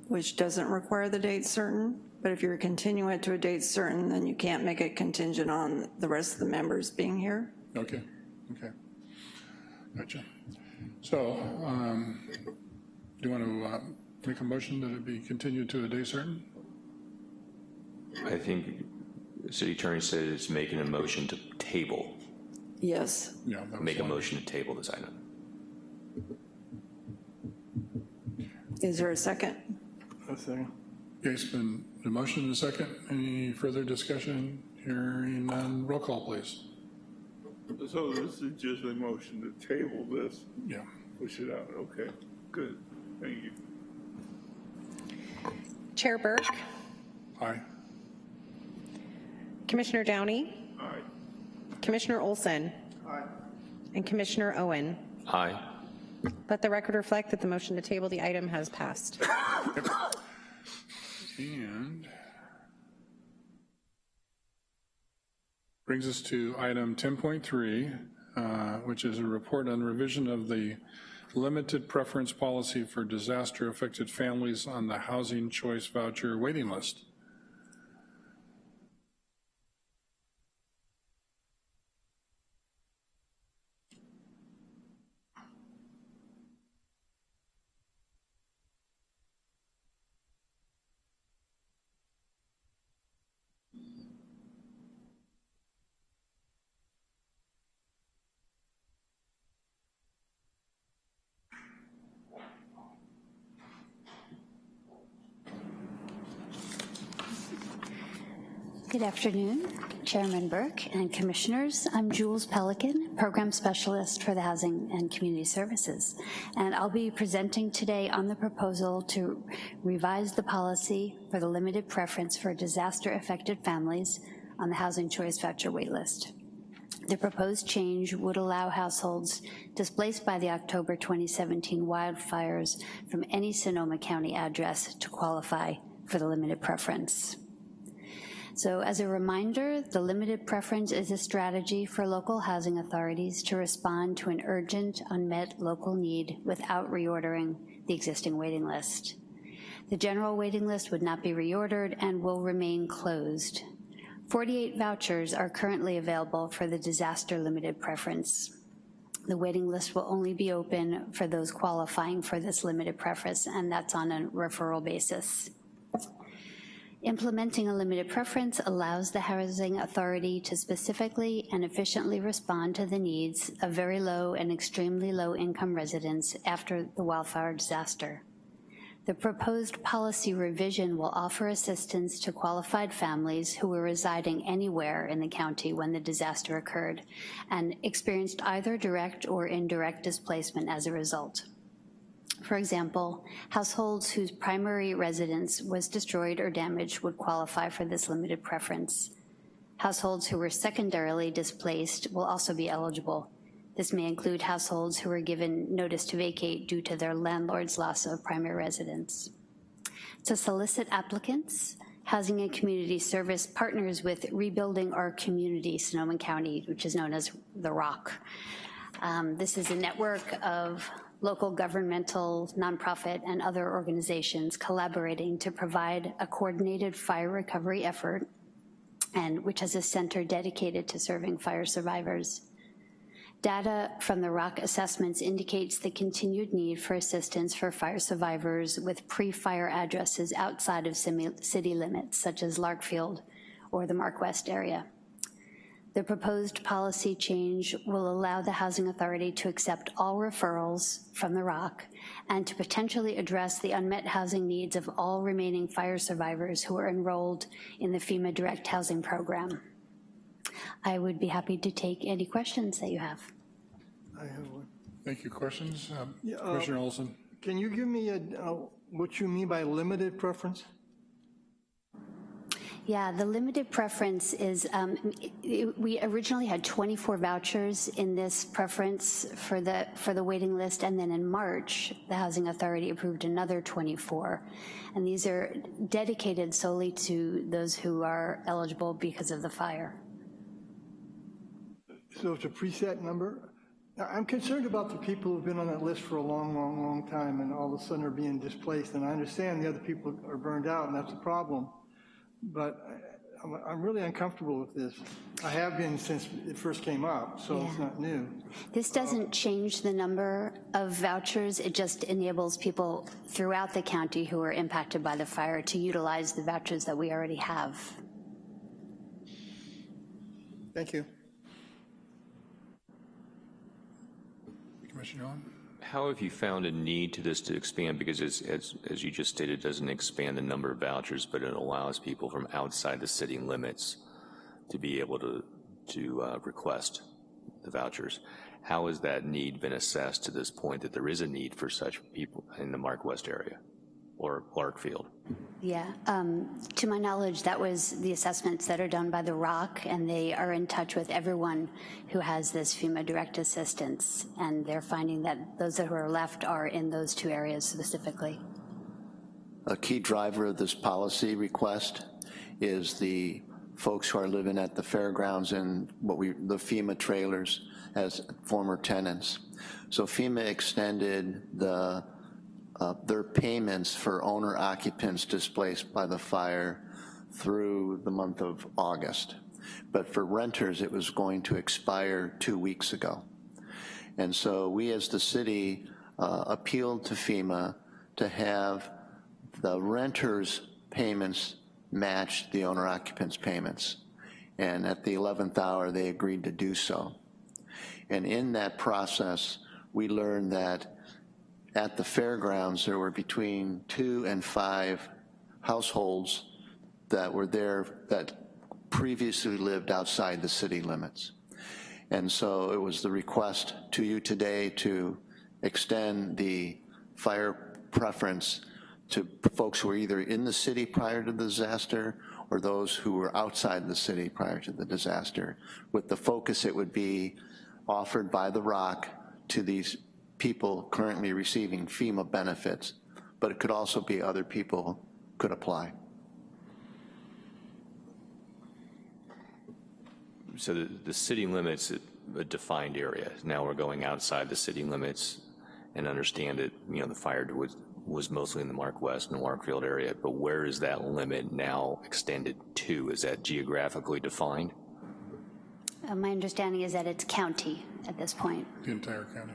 which doesn't require the date certain, but if you're continuing it to a date certain, then you can't make it contingent on the rest of the members being here. Okay, okay. Gotcha. So, um, do you want to uh, make a motion that it be continued to a day certain? I think city attorney said it's making a motion to table, Yes, Yeah. that was make a motion to table this item. is there a second? A second. Okay, it's been a motion and a second. Any further discussion? Hearing none. Roll call, please. So this is just a motion to table this, Yeah. push it out, okay, good, thank you. Chair Burke? Aye. Commissioner Downey? Aye. Commissioner Olson? Aye. And Commissioner Owen? Aye. Let the record reflect that the motion to table the item has passed. *coughs* And brings us to item 10.3, uh, which is a report on revision of the limited preference policy for disaster-affected families on the housing choice voucher waiting list. Good afternoon, Chairman Burke and Commissioners. I'm Jules Pelican, Program Specialist for the Housing and Community Services, and I'll be presenting today on the proposal to revise the policy for the limited preference for disaster-affected families on the Housing Choice Voucher waitlist. The proposed change would allow households displaced by the October 2017 wildfires from any Sonoma County address to qualify for the limited preference. So as a reminder, the limited preference is a strategy for local housing authorities to respond to an urgent, unmet local need without reordering the existing waiting list. The general waiting list would not be reordered and will remain closed. 48 vouchers are currently available for the disaster limited preference. The waiting list will only be open for those qualifying for this limited preference, and that's on a referral basis. Implementing a limited preference allows the housing authority to specifically and efficiently respond to the needs of very low and extremely low income residents after the wildfire disaster. The proposed policy revision will offer assistance to qualified families who were residing anywhere in the county when the disaster occurred and experienced either direct or indirect displacement as a result. For example, households whose primary residence was destroyed or damaged would qualify for this limited preference. Households who were secondarily displaced will also be eligible. This may include households who were given notice to vacate due to their landlord's loss of primary residence. To solicit applicants, Housing and Community Service partners with Rebuilding Our Community, Sonoma County, which is known as The ROC. Um, this is a network of local governmental, nonprofit, and other organizations collaborating to provide a coordinated fire recovery effort and which has a center dedicated to serving fire survivors. Data from the ROC assessments indicates the continued need for assistance for fire survivors with pre-fire addresses outside of city limits, such as Larkfield or the Mark West area. The proposed policy change will allow the Housing Authority to accept all referrals from the ROC and to potentially address the unmet housing needs of all remaining fire survivors who are enrolled in the FEMA Direct Housing Program. I would be happy to take any questions that you have. I have one. Thank you. Questions? Um, Yeah, uh, Commissioner Olson? Can you give me a, uh, what you mean by limited preference? Yeah, the limited preference is, um, it- we originally had 24 vouchers in this preference for the, for the waiting list, and then in March, the Housing Authority approved another 24. And these are dedicated solely to those who are eligible because of the fire. So it's a preset number? Now, I'm concerned about the people who've been on that list for a long, long, long time and all of a sudden are being displaced. And I understand the other people are burned out and that's a problem. But I- I'm, I'm really uncomfortable with this. I have been since it first came up, so it's not new. This doesn't um, change the number of vouchers, it just enables people throughout the county who are impacted by the fire to utilize the vouchers that we already have. Thank you. Commissioner Owen? How have you found a need to this to expand? Because as, as, as you just stated, it doesn't expand the number of vouchers, but it allows people from outside the city limits to be able to, to uh, request the vouchers. How has that need been assessed to this point that there is a need for such people in the Mark West area or Larkfield? Yeah, um, to my knowledge, that was the assessments that are done by the ROC, and they are in touch with everyone who has this FEMA direct assistance, and they're finding that those who are left are in those two areas specifically. A key driver of this policy request is the folks who are living at the fairgrounds and what we, the FEMA trailers as former tenants. So FEMA extended the, uh, their payments for owner occupants displaced by the fire through the month of August. But for renters, it was going to expire two weeks ago. And so we as the city uh, appealed to FEMA to have the renter's payments match the owner occupant's payments. And at the 11th hour, they agreed to do so. And in that process, we learned that at the fairgrounds, there were between two and five households that were there that previously lived outside the city limits. And so it was the request to you today to extend the fire preference to folks who were either in the city prior to the disaster or those who were outside the city prior to the disaster. With the focus it would be offered by the ROC to these people currently receiving FEMA benefits, but it could also be other people could apply. So the, the city limits a defined area. Now we're going outside the city limits and understand that, you know, the fire was, was mostly in the Mark West and Larkfield area, but where is that limit now extended to? Is that geographically defined? Uh, My understanding is that it's county at this point. The entire county.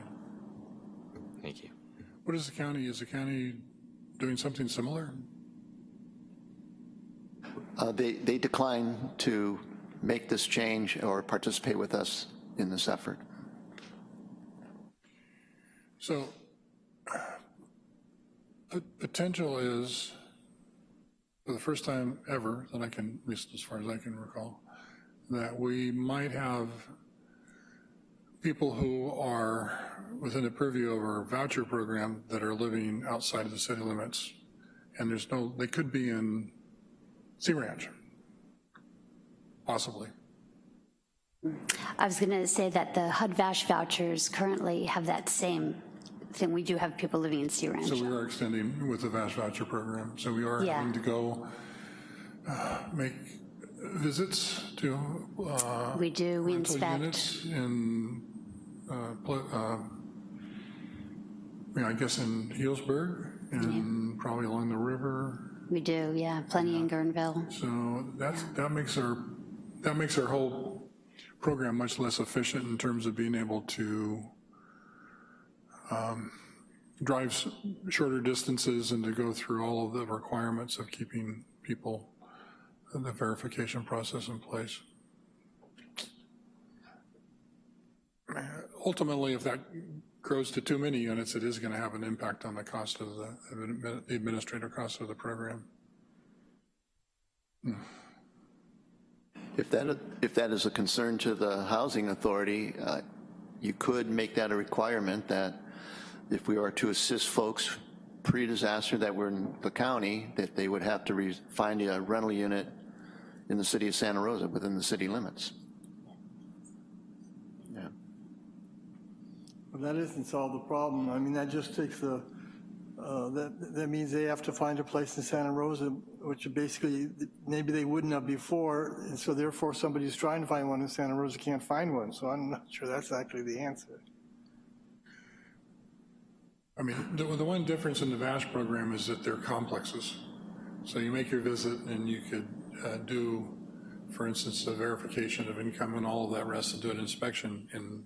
Thank you. What is the county? Is the county doing something similar? Uh, They, they decline to make this change or participate with us in this effort. p- potential is, for the first time ever, that I can, at least as far as I can recall, that we might have people who are within the purview of our voucher program that are living outside of the city limits. And there's no, they could be in Sea Ranch, possibly. I was going to say that the HUD VASH vouchers currently have that same thing. We do have people living in Sea Ranch. So we are extending with the VASH voucher program. So we are Yeah. having to go uh, make visits to uh, We do, we inspect. units in, uh, uh, I guess in Healdsburg and probably along the river. We do, yeah, plenty in Guerneville. So that's, that makes our, that makes our whole program much less efficient in terms of being able to um, drive shorter distances and to go through all of the requirements of keeping people, the verification process in place. Ultimately, if that grows to too many units, it is going to have an impact on the cost of the, the administrative cost of the program. If that, if that is a concern to the Housing Authority, uh, you could make that a requirement that if we are to assist folks pre-disaster that were in the county, that they would have to find a rental unit in the city of Santa Rosa, within the city limits. That doesn't solve the problem. I mean, that just takes the, uh, that, that means they have to find a place in Santa Rosa, which basically, maybe they wouldn't have before, and so therefore somebody who's trying to find one in Santa Rosa can't find one, so I'm not sure that's actually the answer. I mean, the, the one difference in the VASH program is that they're complexes. So you make your visit and you could uh, do, for instance, a verification of income and all of that rest and do an inspection in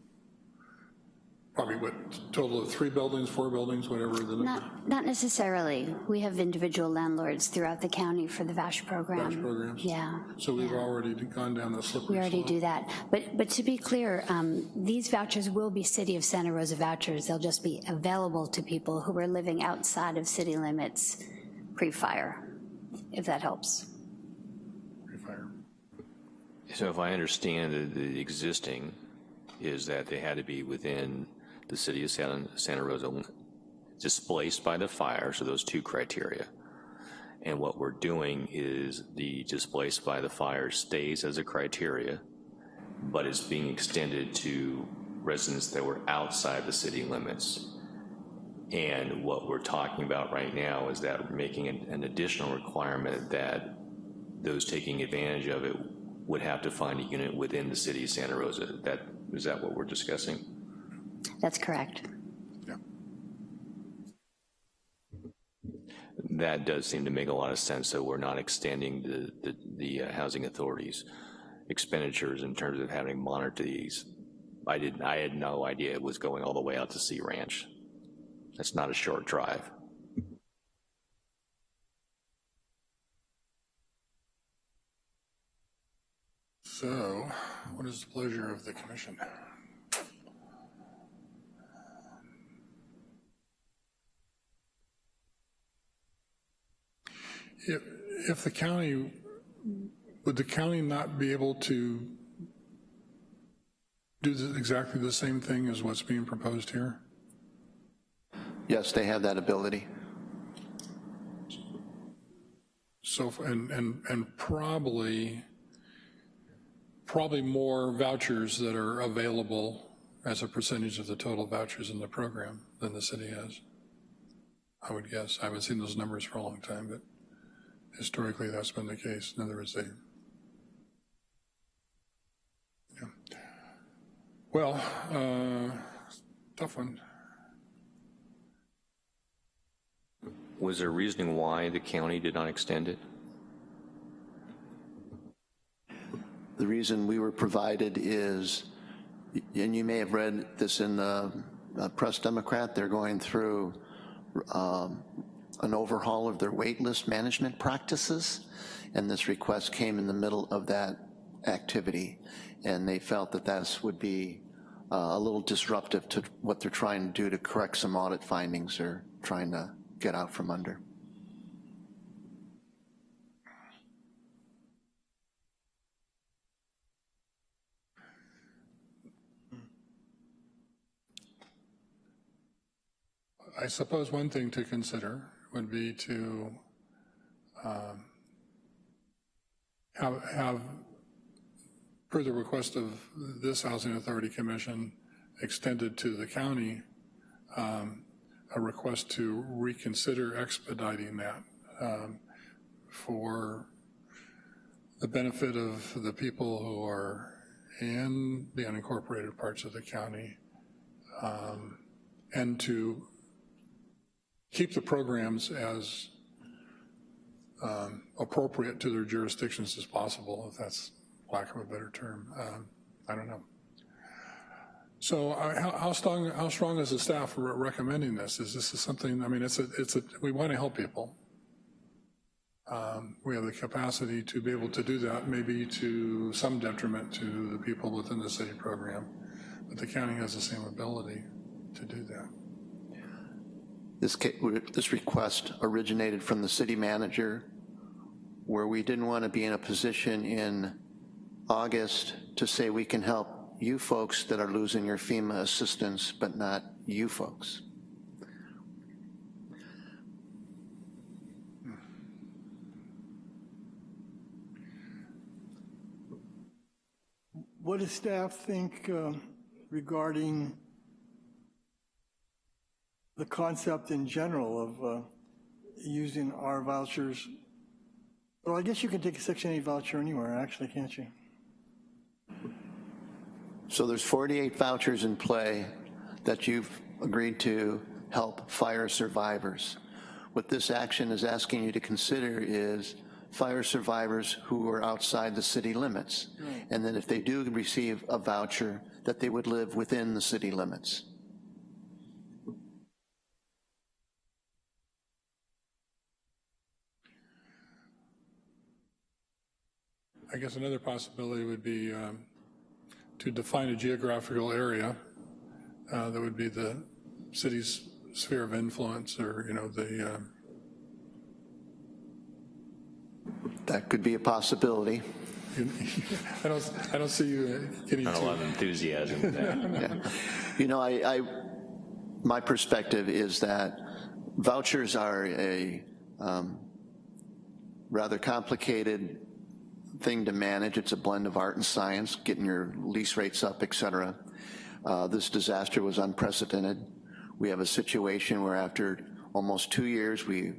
probably what, total of three buildings, four buildings, whatever the number. Not, not necessarily. We have individual landlords throughout the county for the VASH program. VASH programs? Yeah. So we've already gone down the slippery slope. We already do that. But, but to be clear, um, these vouchers will be City of Santa Rosa vouchers. They'll just be available to people who are living outside of city limits pre-fire, if that helps. Pre-fire. So if I understand, the, the existing is that they had to be within the city of Santa, Santa Rosa, displaced by the fire, so those two criteria. And what we're doing is the displaced by the fire stays as a criteria, but it's being extended to residents that were outside the city limits. And what we're talking about right now is that we're making an, an additional requirement that those taking advantage of it would have to find a unit within the city of Santa Rosa. That, is that what we're discussing? That's correct. That does seem to make a lot of sense, so we're not extending the, the, the uh, housing authorities expenditures in terms of having monitor these. I didn't, I had no idea it was going all the way out to Sea Ranch. That's not a short drive. So what is the pleasure of the commission? If, if the county, would the county not be able to do the- exactly the same thing as what's being proposed here? Yes, they have that ability. So, and, and, and probably, probably more vouchers that are available as a percentage of the total vouchers in the program than the city has. I would guess. I haven't seen those numbers for a long time, but historically that's been the case. In other words, they, yeah. Well, uh, tough one. Was there reasoning why the county did not extend it? The reason we were provided is, and you may have read this in the uh, Press Democrat, they're going through um, an overhaul of their waitlist management practices, and this request came in the middle of that activity, and they felt that this would be uh, a little disruptive to what they're trying to do to correct some audit findings they're trying to get out from under. I suppose one thing to consider would be to um, have, have, per the request of this Housing Authority Commission, extended to the county, um, a request to reconsider expediting that um, for the benefit of the people who are in the unincorporated parts of the county, um, and to keep the programs as um, appropriate to their jurisdictions as possible, if that's lack of a better term. Um, I don't know. So uh, how, how strong how strong is the staff re recommending this? Is this is something? I mean, it's a it's a we want to help people. Um, we have the capacity to be able to do that, maybe to some detriment to the people within the city program, but the county has the same ability to do that. This, this request originated from the city manager where we didn't want to be in a position in August to say we can help you folks that are losing your FEMA assistance, but not you folks. What does staff think uh, regarding the concept in general of uh, using our vouchers? Well, I guess you can take a Section 8 voucher anywhere, actually, can't you? So there's 48 vouchers in play that you've agreed to help fire survivors. What this action is asking you to consider is fire survivors who are outside the city limits. Right. And then if they do receive a voucher, that they would live within the city limits. I guess another possibility would be um, to define a geographical area uh, that would be the city's sphere of influence or, you know, the... Uh, that could be a possibility. *laughs* I don't, I don't see you getting Not a lot of enthusiasm with that. *laughs* yeah. You know, I, I, my perspective is that vouchers are a um, rather complicated thing to manage. It's a blend of art and science, getting your lease rates up, et cetera. Uh, this disaster was unprecedented. We have a situation where after almost two years, we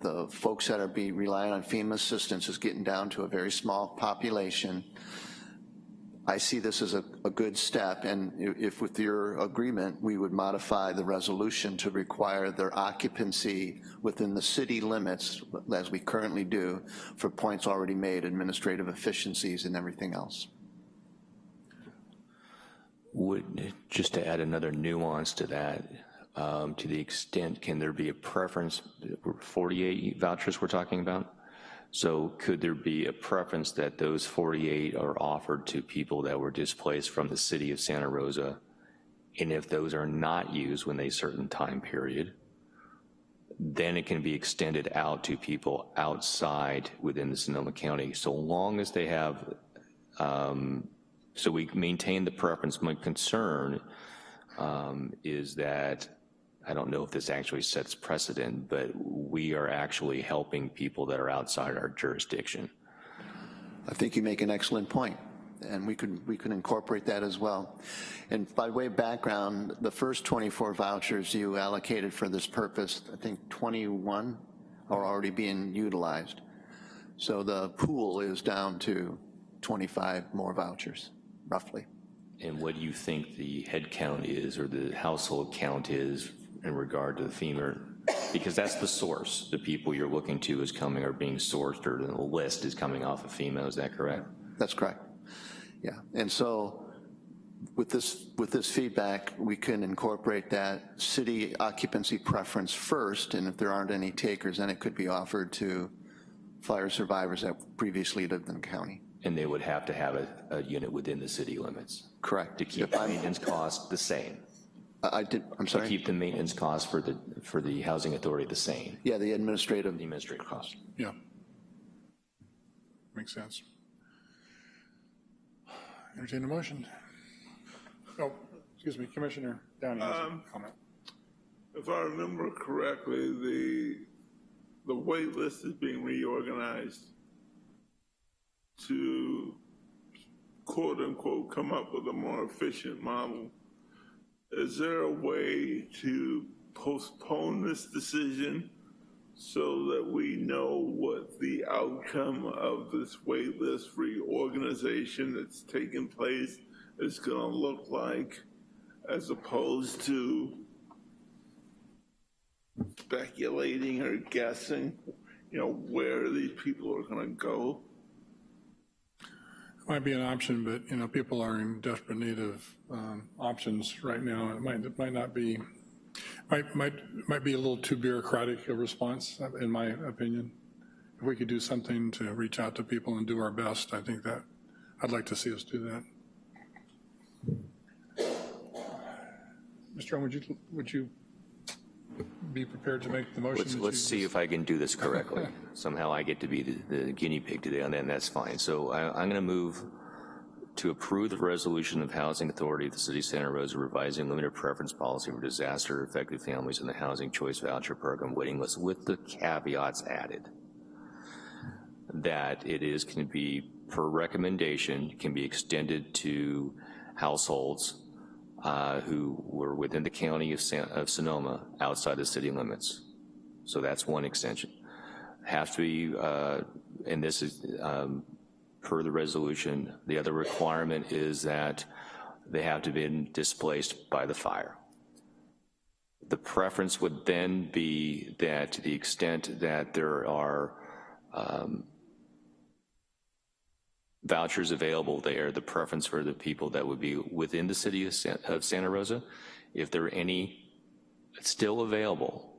the folks that are being relying on FEMA assistance is getting down to a very small population. I see this as a, a, good step, and if with your agreement, we would modify the resolution to require their occupancy within the city limits, as we currently do, for points already made, administrative efficiencies and everything else. Would, just to add another nuance to that, um, to the extent, can there be a preference, 48 vouchers we're talking about? So could there be a preference that those 48 are offered to people that were displaced from the city of Santa Rosa? And if those are not used when a certain time period, then it can be extended out to people outside within the Sonoma County, so long as they have, um, so we maintain the preference. My concern um, is that I don't know if this actually sets precedent, but we are actually helping people that are outside our jurisdiction. I think you make an excellent point, and we could we could incorporate that as well. And by way of background, the first 24 vouchers you allocated for this purpose, I think 21 are already being utilized. So the pool is down to 25 more vouchers, roughly. And what do you think the head count is or the household count is in regard to the FEMA, because that's the source. The people you're looking to is coming or being sourced or the list is coming off of FEMA, is that correct? That's correct, yeah. And so with this, with this feedback, we can incorporate that city occupancy preference first, and if there aren't any takers, then it could be offered to fire survivors that previously lived in the county. And they would have to have a, a unit within the city limits? Correct. To keep yep. maintenance costs the same? I I did, I'm To sorry? keep the maintenance costs for the, for the housing authority the same, Yeah, the administrative, the administrative costs. Yeah. Makes sense. Entertain a motion. Oh, excuse me, Commissioner Downey has a um, comment. If I remember correctly, the, the wait list is being reorganized to quote unquote come up with a more efficient model. Is there a way to postpone this decision so that we know what the outcome of this wait list reorganization that's taking place is gonna look like as opposed to speculating or guessing, you know, where these people are gonna go? Might be an option, but, you know, people are in desperate need of um, options right now. It might, it might not be, might, might, might be a little too bureaucratic a response, in my opinion. If we could do something to reach out to people and do our best, I think that, I'd like to see us do that. Mr. Owen, would you, would you be prepared to make the motion? Let's, let's see if I can do this correctly. *laughs* Somehow I get to be the, the guinea pig today, and then that's fine. So I, I'm gonna move to approve the resolution of Housing Authority of the City of Santa Rosa revising limited preference policy for disaster-affected families in the Housing Choice Voucher Program waiting list with the caveats added that it is, can be, per recommendation, can be extended to households uh, who were within the county of San- of Sonoma, outside the city limits. So that's one extension. Has to be, uh, and this is um, per the resolution, the other requirement is that they have to be displaced by the fire. The preference would then be that to the extent that there are um, vouchers available there, the preference for the people that would be within the city of San- of Santa Rosa, if there are any still available,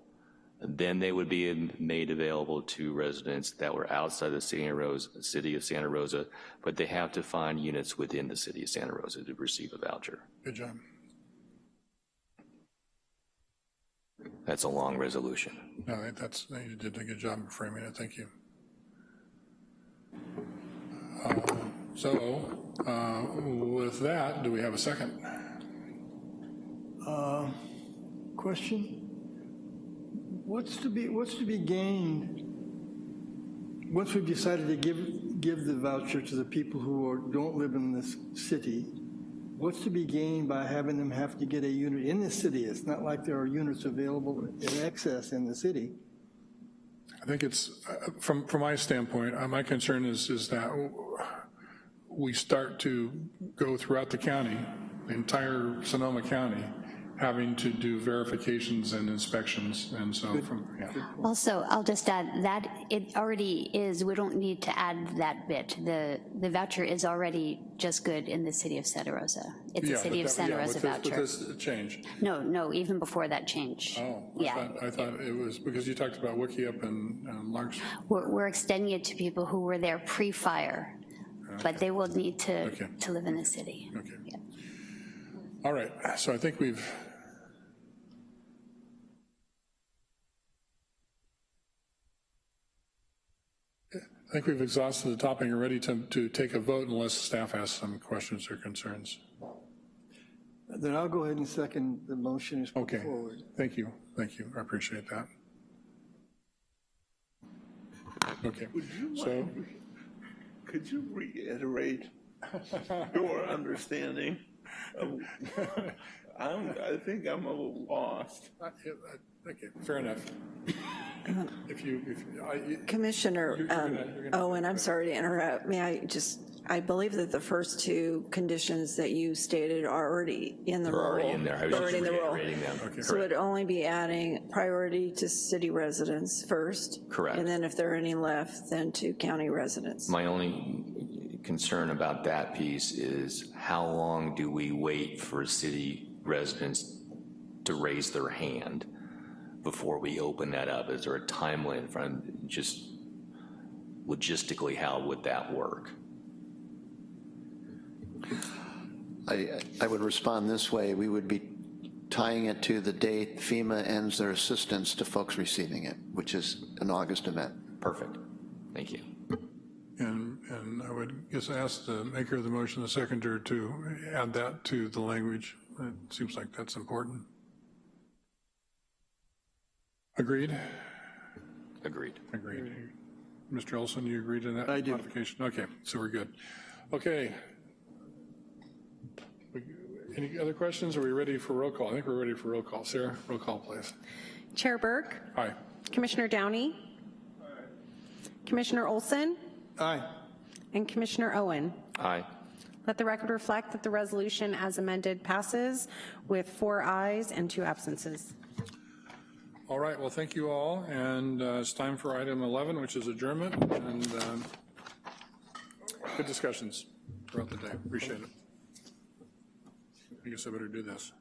then they would be made available to residents that were outside the Santa Rosa, city of Santa Rosa, but they have to find units within the city of Santa Rosa to receive a voucher. Good job. That's a long resolution. No, that's, you did a good job of framing it, thank you. So, uh, with that, do we have a second? Uh, Question? What's to be, what's to be gained once we've decided to give, give the voucher to the people who are, don't live in this city? What's to be gained by having them have to get a unit in the city? It's not like there are units available in excess in the city. I think it's, uh, from, from my standpoint, uh, my concern is, is that we start to go throughout the county, the entire Sonoma County, having to do verifications and inspections, and so from, yeah. Also, I'll just add, that it already is, we don't need to add that bit. The, the voucher is already just good in the city of Santa Rosa. It's a Yeah, city but of Santa yeah, Rosa with this- voucher. With this change. No, no, even before that change. Oh, I Yeah, thought, I thought it was, because you talked about Wikiup and um, Larks. we're, we're extending it to people who were there pre-fire, but they will need to, Okay. to live in the city. Okay. All right, so I think we've, I think we've exhausted the topic and ready to, to take a vote unless staff has some questions or concerns. Then I'll go ahead and second the motion as put Okay, forward. thank you, thank you, I appreciate that. Okay, Would you so, mind, could you reiterate your understanding of, *laughs* I'm, I think I'm a little lost. yeah, uh, okay, fair enough. If you, if, I, Commissioner You're- you're um, gonna- you're gonna- Owen, I'm sorry to interrupt. May I just, I believe that the first two conditions that you stated are already in the They're rule. already in there. I was They're just already in the rule. reiterating them. Okay. So it'd only be adding priority to city residents first. Correct. And then if there are any left, then to county residents. My only concern about that piece is how long do we wait for city residents to raise their hand before we open that up? Is there a timeline from, just logistically, how would that work? I, I would respond this way. We would be tying it to the date FEMA ends their assistance to folks receiving it, which is an August event. Perfect. Thank you. And, and I would just ask the maker of the motion, the seconder, to add that to the language. It seems like that's important. Agreed? Agreed. Agreed. Mr. Olson, you agree to that? I do. Modification, okay, so we're good. Okay. Any other questions? Are we ready for roll call? I think we're ready for roll call. Sarah, roll call, please. Chair Burke, Aye. Commissioner Downey, Aye. Commissioner Olson, Aye. and Commissioner Owen. Aye. Let the record reflect that the resolution as amended passes with four ayes and two absences. All right, well, thank you all, and uh, it's time for item 11, which is adjournment, and um, good discussions throughout the day. Appreciate it. I guess I better do this.